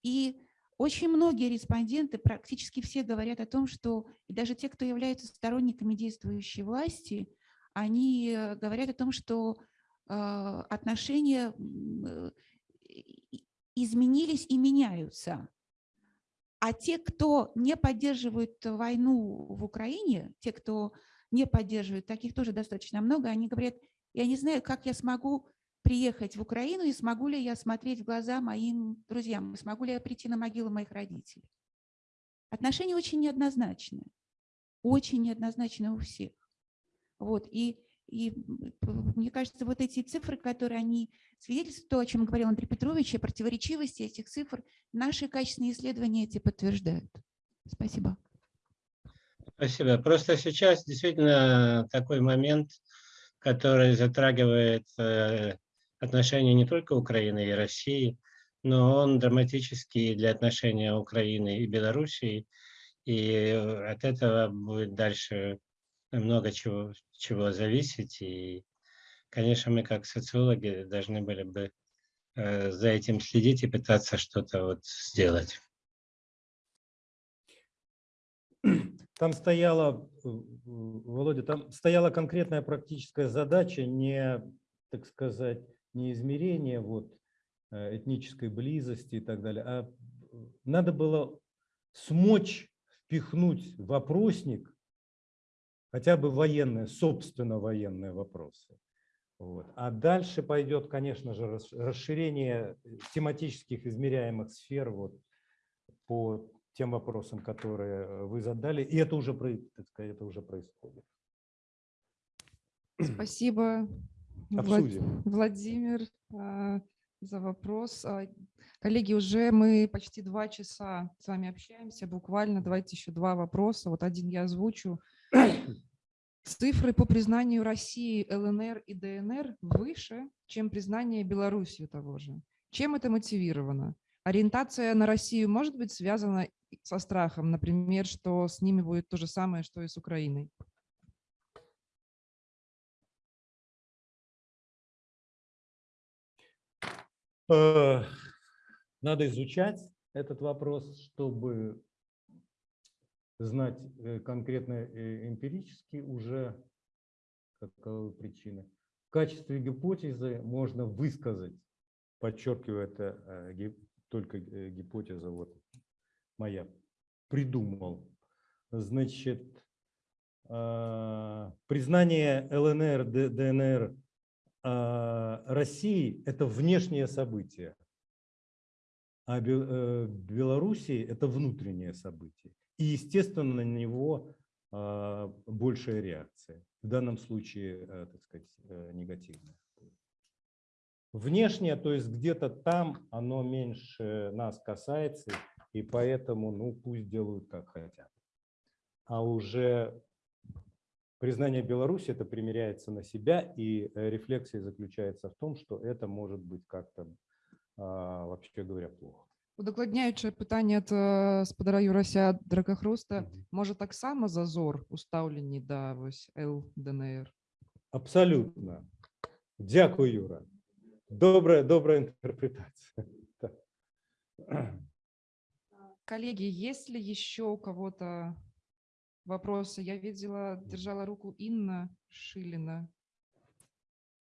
И очень многие респонденты, практически все говорят о том, что даже те, кто являются сторонниками действующей власти, они э, говорят о том, что э, отношения изменились и меняются. А те, кто не поддерживают войну в Украине, те, кто не поддерживает, таких тоже достаточно много, они говорят, я не знаю, как я смогу приехать в Украину и смогу ли я смотреть в глаза моим друзьям, смогу ли я прийти на могилу моих родителей. Отношения очень неоднозначные, очень неоднозначные у всех. Вот, и, и мне кажется, вот эти цифры, которые они свидетельствуют, то, о чем говорил Андрей Петрович, о противоречивости этих цифр, наши качественные исследования эти подтверждают. Спасибо. Спасибо. Просто сейчас действительно такой момент, который затрагивает э, отношения не только Украины и России, но он драматический для отношения Украины и Белоруссии. И от этого будет дальше много чего, чего зависеть. И, конечно, мы как социологи должны были бы э, за этим следить и пытаться что-то вот сделать. Там стояла, э, Володя, там стояла конкретная практическая задача, не, так сказать, не измерение вот, э, этнической близости и так далее, а э, надо было смочь впихнуть вопросник хотя бы военные, собственно военные вопросы. Вот. А дальше пойдет, конечно же, рас- расширение тематических измеряемых сфер вот, по тем вопросам, которые вы задали. И это уже, это уже происходит. Спасибо, Обсудим. Владимир, а, за вопрос. А, Коллеги, уже мы почти два часа с вами общаемся, буквально. Давайте еще два вопроса. Вот один я озвучу. Цифры по признанию России, ЛНР и ДНР выше, чем признание Белоруссии того же. Чем это мотивировано? Ориентация на Россию может быть связана со страхом, например, что с ними будет то же самое, что и с Украиной? Надо изучать этот вопрос, чтобы знать э, конкретно э, эмпирически уже каковы причины. В качестве гипотезы можно высказать, подчеркиваю, это э, только э, гипотеза вот моя придумал. Значит, признание ЛНР, ДНР России – это внешнее событие, а э, Белоруссии – это внутреннее событие. И, естественно, на него а, большая реакция. В данном случае, э, так сказать, э, негативная. Внешнее, то есть где-то там оно меньше нас касается, и поэтому, ну, пусть делают как хотят. А уже признание Беларуси это примеряется на себя, и э, рефлексия заключается в том, что это может быть как-то, а, вообще говоря, плохо. Удакладняючи питання ад э, спадара Юрася Дракахруста, Мгм. можа таксама зазор у стаўленні да вось ЛДНР. Абсолютно. Дякую, Юра. Добрая, добрая интерпретация. Так. Коллеги, есть ли еще у кого-то вопросы? Я видела, держала руку Инна Шилина.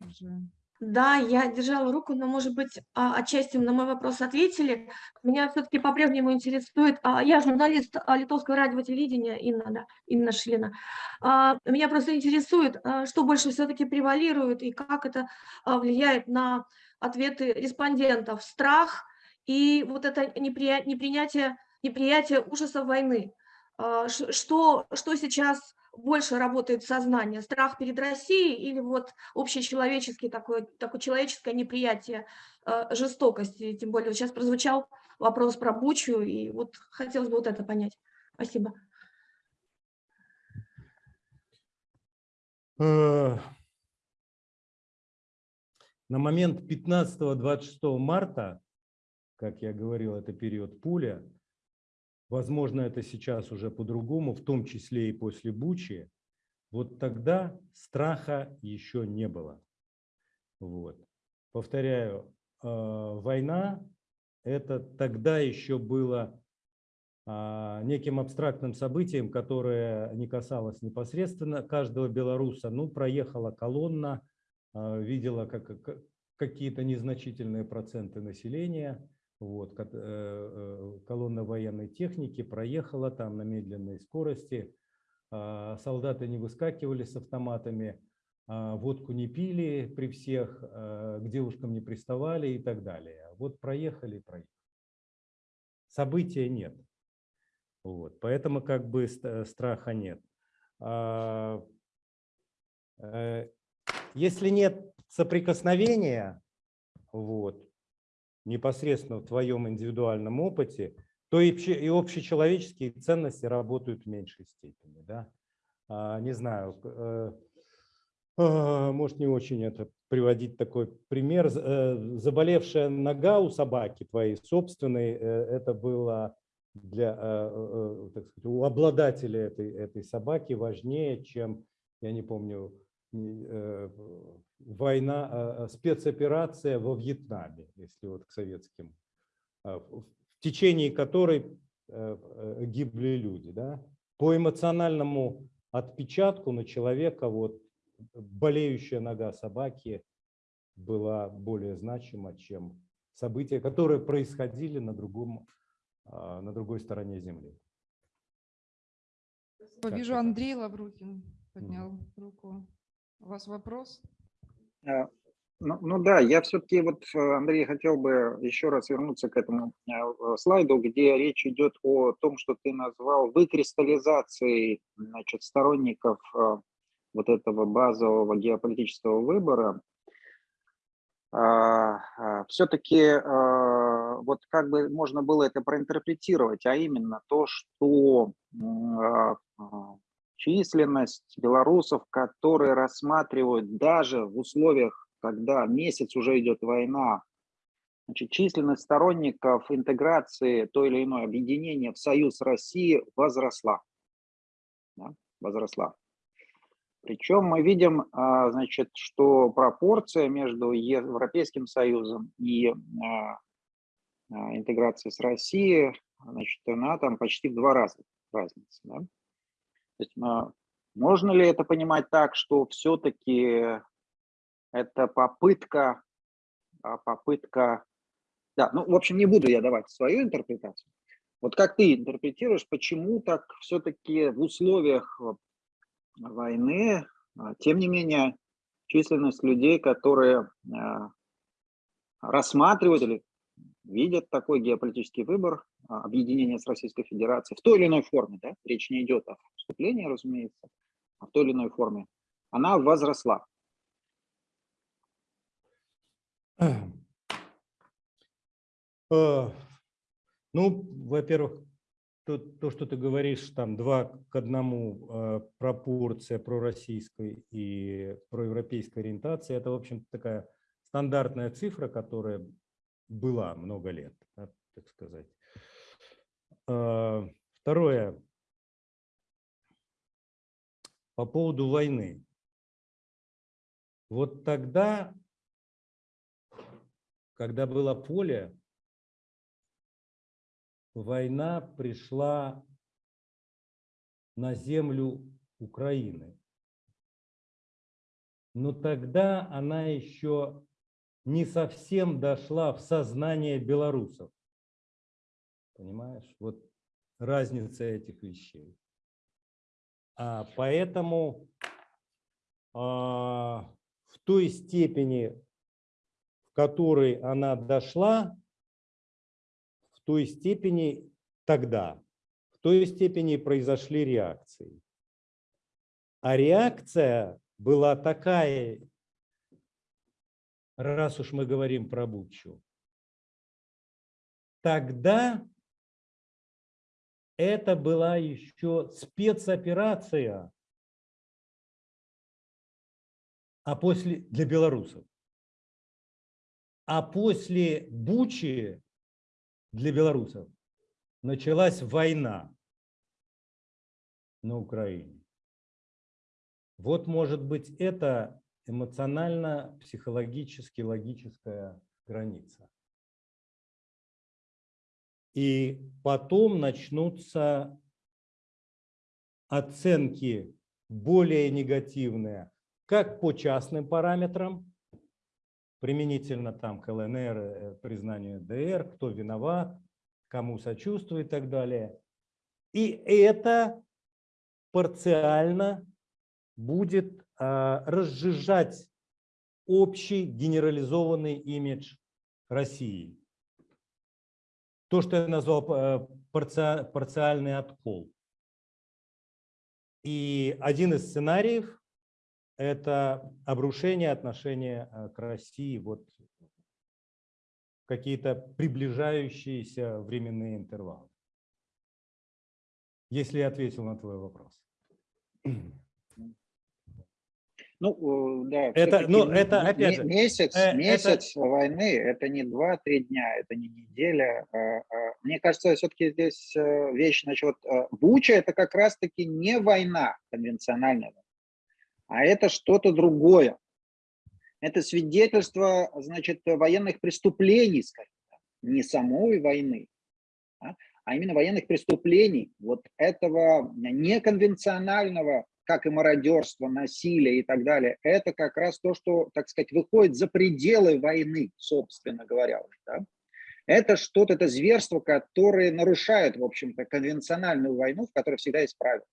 Уже. Да, я держала руку, но, может быть, а, отчасти на мой вопрос ответили. Меня все-таки по-прежнему интересует, а, я журналист а, литовского радио и телевидения, Инна, да, Инна Шилина. Меня просто интересует, что больше все-таки превалирует и как это влияет на ответы респондентов. Страх и вот это неприя- непринятие, неприятие ужасов войны. А, Что, что сейчас больше работает в сознании? Страх перед Россией или вот общечеловеческий такое, такое человеческое неприятие э, жестокости? Тем более сейчас прозвучал вопрос про Бучу, и вот хотелось бы вот это понять. Спасибо. Э, На момент 15-26 марта, как я говорил, это период пуля, возможно, это сейчас уже по-другому, в том числе и после Бучи, вот тогда страха еще не было. Вот. Повторяю, э, война – это тогда еще было а, неким абстрактным событием, которое не касалось непосредственно каждого белоруса. Ну, проехала колонна, а, видела как- какие-то незначительные проценты населения. Вот, э, э, колонна военной техники проехала там на медленной скорости. А, Солдаты не выскакивали с автоматами, а, водку не пили при всех, а, к девушкам не приставали и так далее. Вот проехали проехали. События нет. Вот, поэтому как бы ст- страха нет. Э, Если нет соприкосновения, вот, непосредственно в твоем индивидуальном опыте, то и,обще- и общечеловеческие ценности работают в меньшей степени. Да? А, Не знаю, э, а, может не очень это приводить такой пример. Э, Заболевшая нога у собаки твоей собственной, э, это было для, так сказать, у обладателя этой, этой собаки важнее, чем, я не помню, война, э, спецоперация во Вьетнаме, если вот к советским, э, в течение которой э, э, гибли люди. Да? По эмоциональному отпечатку на человека вот болеющая нога собаки была более значима, чем события, которые происходили на другом а, на другой стороне Земли. Вижу. Андрей Лаврухин поднял руку. У вас вопрос? Э, Ну, ну да, я все-таки вот, э, Андрей, хотел бы еще раз вернуться к этому э, слайду, где речь идет о том, что ты назвал выкристаллизацией значит, сторонников вот этого базового геополитического выбора. Все-таки вот как бы можно было это проинтерпретировать, а именно то, что а, а, численность белорусов, которые рассматривают даже в условиях, когда месяц уже идет война, значит, численность сторонников интеграции то или иное объединение в союз России возросла. Да, возросла. Причем мы видим, а, значит, что пропорция между Европейским Союзом и а, а, интеграцией с Россией, значит, она там почти в два раза разница. Да? То есть, можно ли это понимать так, что все-таки это попытка, а, попытка, да, ну, в общем, не буду я давать свою интерпретацию, Вот как ты интерпретируешь, почему так все-таки в условиях войны, а, тем не менее, численность людей, которые а, рассматривают или видят такой геополитический выбор объединения с Российской Федерацией в той или иной форме, да? речь не идет о вступлении, разумеется, а в той или иной форме, она возросла. Э, Ну, во-первых, то, то, что ты говоришь, там два к одному э, пропорция пророссийской и проевропейской ориентации, это, в общем такая стандартная цифра, которая была много лет, да, так сказать. Э, Второе. По поводу войны. Вот тогда, когда было поле, война пришла на землю Украины. Но тогда она еще не совсем дошла в сознание белорусов. Понимаешь? Вот разница этих вещей. А поэтому а, в той степени, в которой она дошла, в той степени тогда, в той степени произошли реакции. А реакция была такая, раз уж мы говорим про Бучу, тогда это была еще спецоперация а после для белорусов. А после Бучи для белорусов началась война на Украине. Вот, может быть, это эмоционально-психологически логическая граница. И потом начнутся оценки более негативные, как по частным параметрам, применительно там к ЛНР, э, признанию ДР, кто виноват, кому сочувствует и так далее. И это парциально будет а, разжижать общий генерализованный имидж России. То, что я назвал э, парциальный откол. И один из сценариев – это обрушение отношения э, к России вот какие-то приближающиеся временные интервалы. Если я ответил на твой вопрос. Ну, да, это, ну, это опять же, месяц, э, месяц это... войны, это не 2-3 дня, это не неделя. А, а, мне кажется, все-таки здесь э, вещь насчет э, Буча, это как раз-таки не война конвенциональная, а это что-то другое. Это свидетельство, значит, военных преступлений, скажем не самой войны, а, а именно военных преступлений, вот этого неконвенционального как и мародерство, насилие и так далее, это как раз то, что, так сказать, выходит за пределы войны, собственно говоря. Да? Это что-то, это зверство, которое нарушает, в общем-то, конвенциональную войну, в которой всегда есть правила.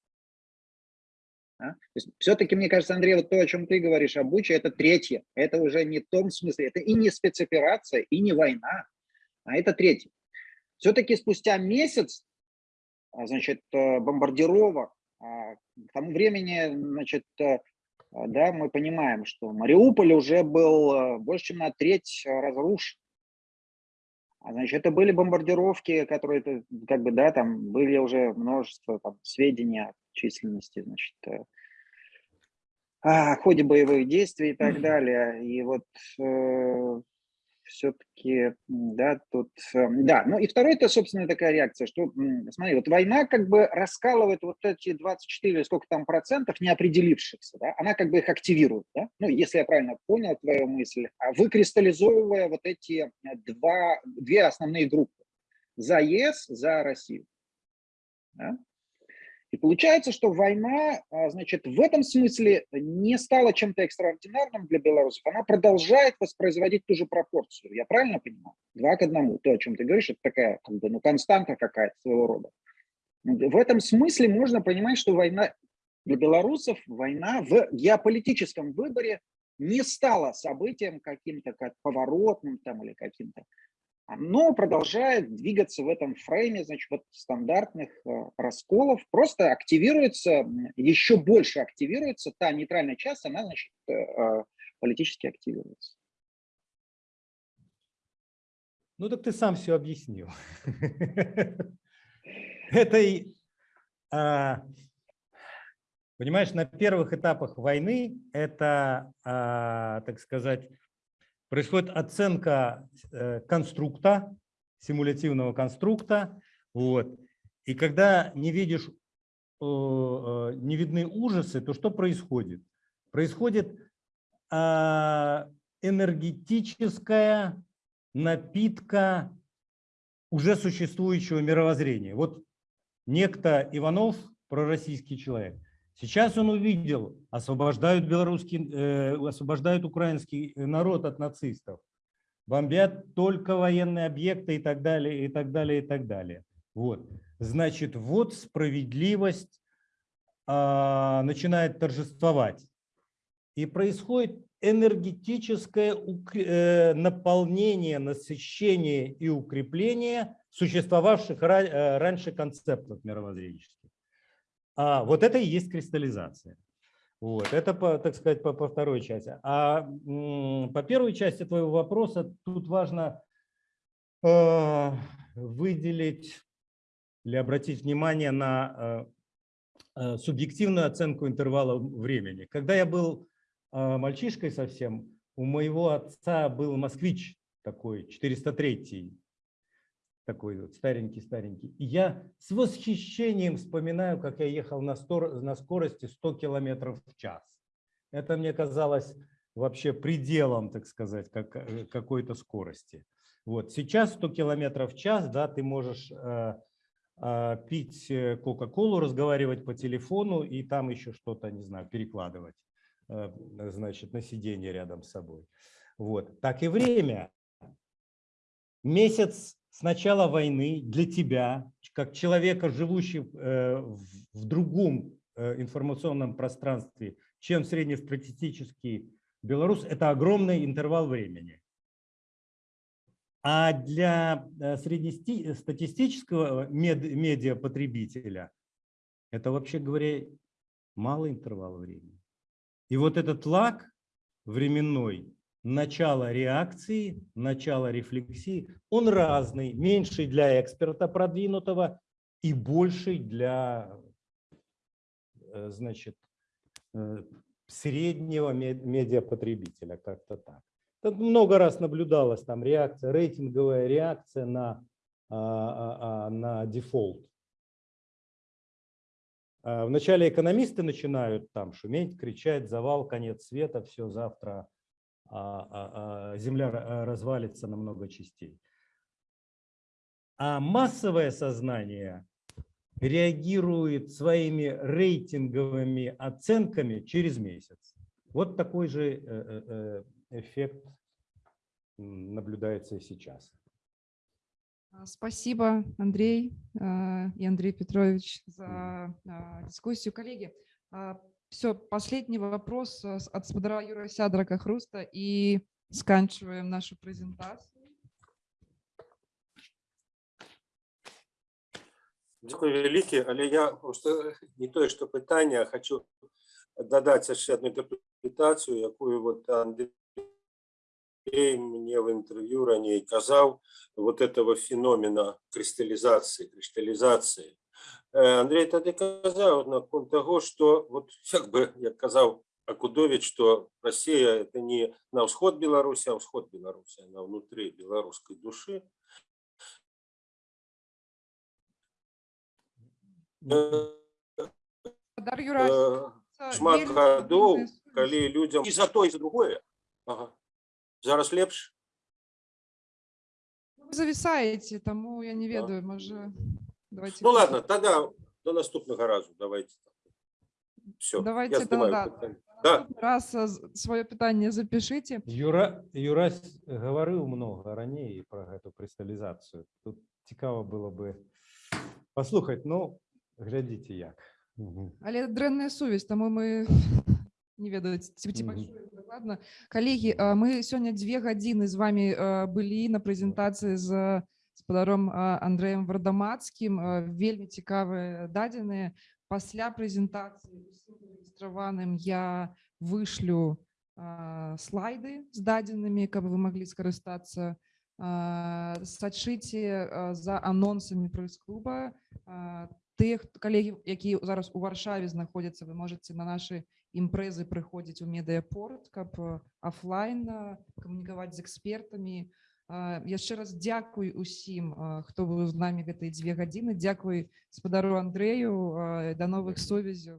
Да? Все-таки, мне кажется, Андрей, вот то, о чем ты говоришь, обучи, это третье. Это уже не в том смысле, это и не спецоперация, и не война, а это третье. Все-таки спустя месяц, а, значит, э, бомбардировок, к тому времени, значит, э, да, мы понимаем, что Мариуполь уже был э, больше, чем на треть разрушен. А, значит, это были бомбардировки, которые, как бы, да, там были уже множество там, сведений о численности, значит, э, о ходе боевых действий и так далее. И вот все-таки, да, тут, эм, да. Ну и второй, это, собственно, такая реакция, что, смотри, вот война как бы раскалывает вот эти 24, сколько там процентов неопределившихся, да, она как бы их активирует, да, ну, если я правильно понял твою мысль, а выкристаллизовывая вот эти э, два, две основные группы, за ЕС, за Россию. Да? И получается, что война, а, значит, в этом смысле не стала чем-то экстраординарным для белорусов. Она продолжает воспроизводить ту же пропорцию. Я правильно понимаю? Два к одному. То, о чем ты говоришь, это такая как бы, ну, константа какая-то своего рода. В этом смысле можно понимать, что война для белорусов, война в геополитическом выборе не стала событием каким-то как поворотным там или каким-то но продолжает двигаться в этом фрейме, значит, вот стандартных э, расколов, просто активируется, еще больше активируется, та нейтральная часть, она, значит, э, э, политически активируется. Ну так ты сам все объяснил. Это и, а, понимаешь, на первых этапах войны это, а, так сказать, происходит оценка э, конструкта, симулятивного конструкта. Вот. И когда не видишь, э, э, не видны ужасы, то что происходит? Происходит а, энергетическая напитка уже существующего мировоззрения. Вот некто Иванов, пророссийский человек, Сейчас он увидел, освобождают белорусский, э, освобождают украинский народ от нацистов, бомбят только военные объекты и так далее, и так далее, и так далее. Вот. Значит, вот справедливость э, начинает торжествовать. И происходит энергетическое э, наполнение, насыщение и укрепление существовавших э, раньше концептов мировоззренческих. А вот это и есть кристаллизация. Вот, это, по, так сказать, по, по второй части. А по первой части твоего вопроса тут важно э, выделить или обратить внимание на э, субъективную оценку интервала времени. Когда я был э, мальчишкой совсем, у моего отца был москвич такой, 403 такой вот старенький-старенький. И я с восхищением вспоминаю, как я ехал на, стор, на скорости 100 километров в час. Это мне казалось вообще пределом, так сказать, как, э, какой-то скорости. Вот сейчас 100 километров в час, да, ты можешь э, э, пить Кока-Колу, разговаривать по телефону и там еще что-то, не знаю, перекладывать, значит, на сиденье рядом с собой. Вот. Так и время. Месяц с начала войны для тебя, как человека, живущего э, в другом э, информационном пространстве, чем среднестатистический белорус, это огромный интервал времени. А для э, среднестатистического медиапотребителя это, вообще говоря, малый интервал времени. И вот этот лаг временной начало реакции, начало рефлексии, он разный, меньший для эксперта продвинутого и больший для э, значит, э, среднего медиапотребителя, как-то так. Тут много раз наблюдалась там реакция, рейтинговая реакция на, а, а, а, на дефолт. Вначале экономисты начинают там шуметь, кричать, завал, конец света, все, завтра земля развалится на много частей. А массовое сознание реагирует своими рейтинговыми оценками через месяц. Вот такой же э, э, э, эффект наблюдается и сейчас. Спасибо, Андрей и Андрей Петрович, за дискуссию. Коллеги, все, последний вопрос э, от Спадара Юра Сядрака Хруста и сканчиваем нашу презентацию. Дякую велике, але я просто не тое, што пытанне, а хочу дадаць яшчэ одну інтэрпрэтацыю, якую вот Андрей мне в интервью ранее казаў вот этого феномена кристаллизации, кристаллизации. Э, Андрей тады казаў наконт таго што вот як бы як казаў акудович что Россия это не на ўсход беларусі а ўсход беларусі на внутри беларускай душы э, шмат гадоў калі людям і за то і за другое ага. зараз лепш зависаете тому я не ведаю можа Давайте. Ну ладно, тогда до наступного разу давайте все Давайте я знімаю тогда питання. да. раз а, з- свое питание запишите. Юра, Юрась говорив много ранее про эту кристаллизацию. Тут цікаво було би послухати, ну, глядите як. Мгм. Але дрэнная сувязь таму мы не ведаюць ці- ці Мгм. пачулі дакладна калегі а, мы сёння дзве гадзіны з вами а, былі на прэзентацыі з спадаром а, Андрэем вардамацкім а, вельмі цікавыя дадзеныя пасля прэзентацыі усім зарэгістраваным я вышлю а, слайды з дадзенымі каб вы маглі скарыстацца А, сачыце а, за анонсамі прэс-клуба А, тых калегі які зараз у варшаве знаходзяцца вы можете на нашы імпрэзы прыходзіць у медыяпорт каб офлайн камунікаваць з экспертамі А, яшчэ раз дзякуй усім а, хто быў з намі гэтыя дзве гадзіны дзякуй спадару Андрэю а, да новых сувязяў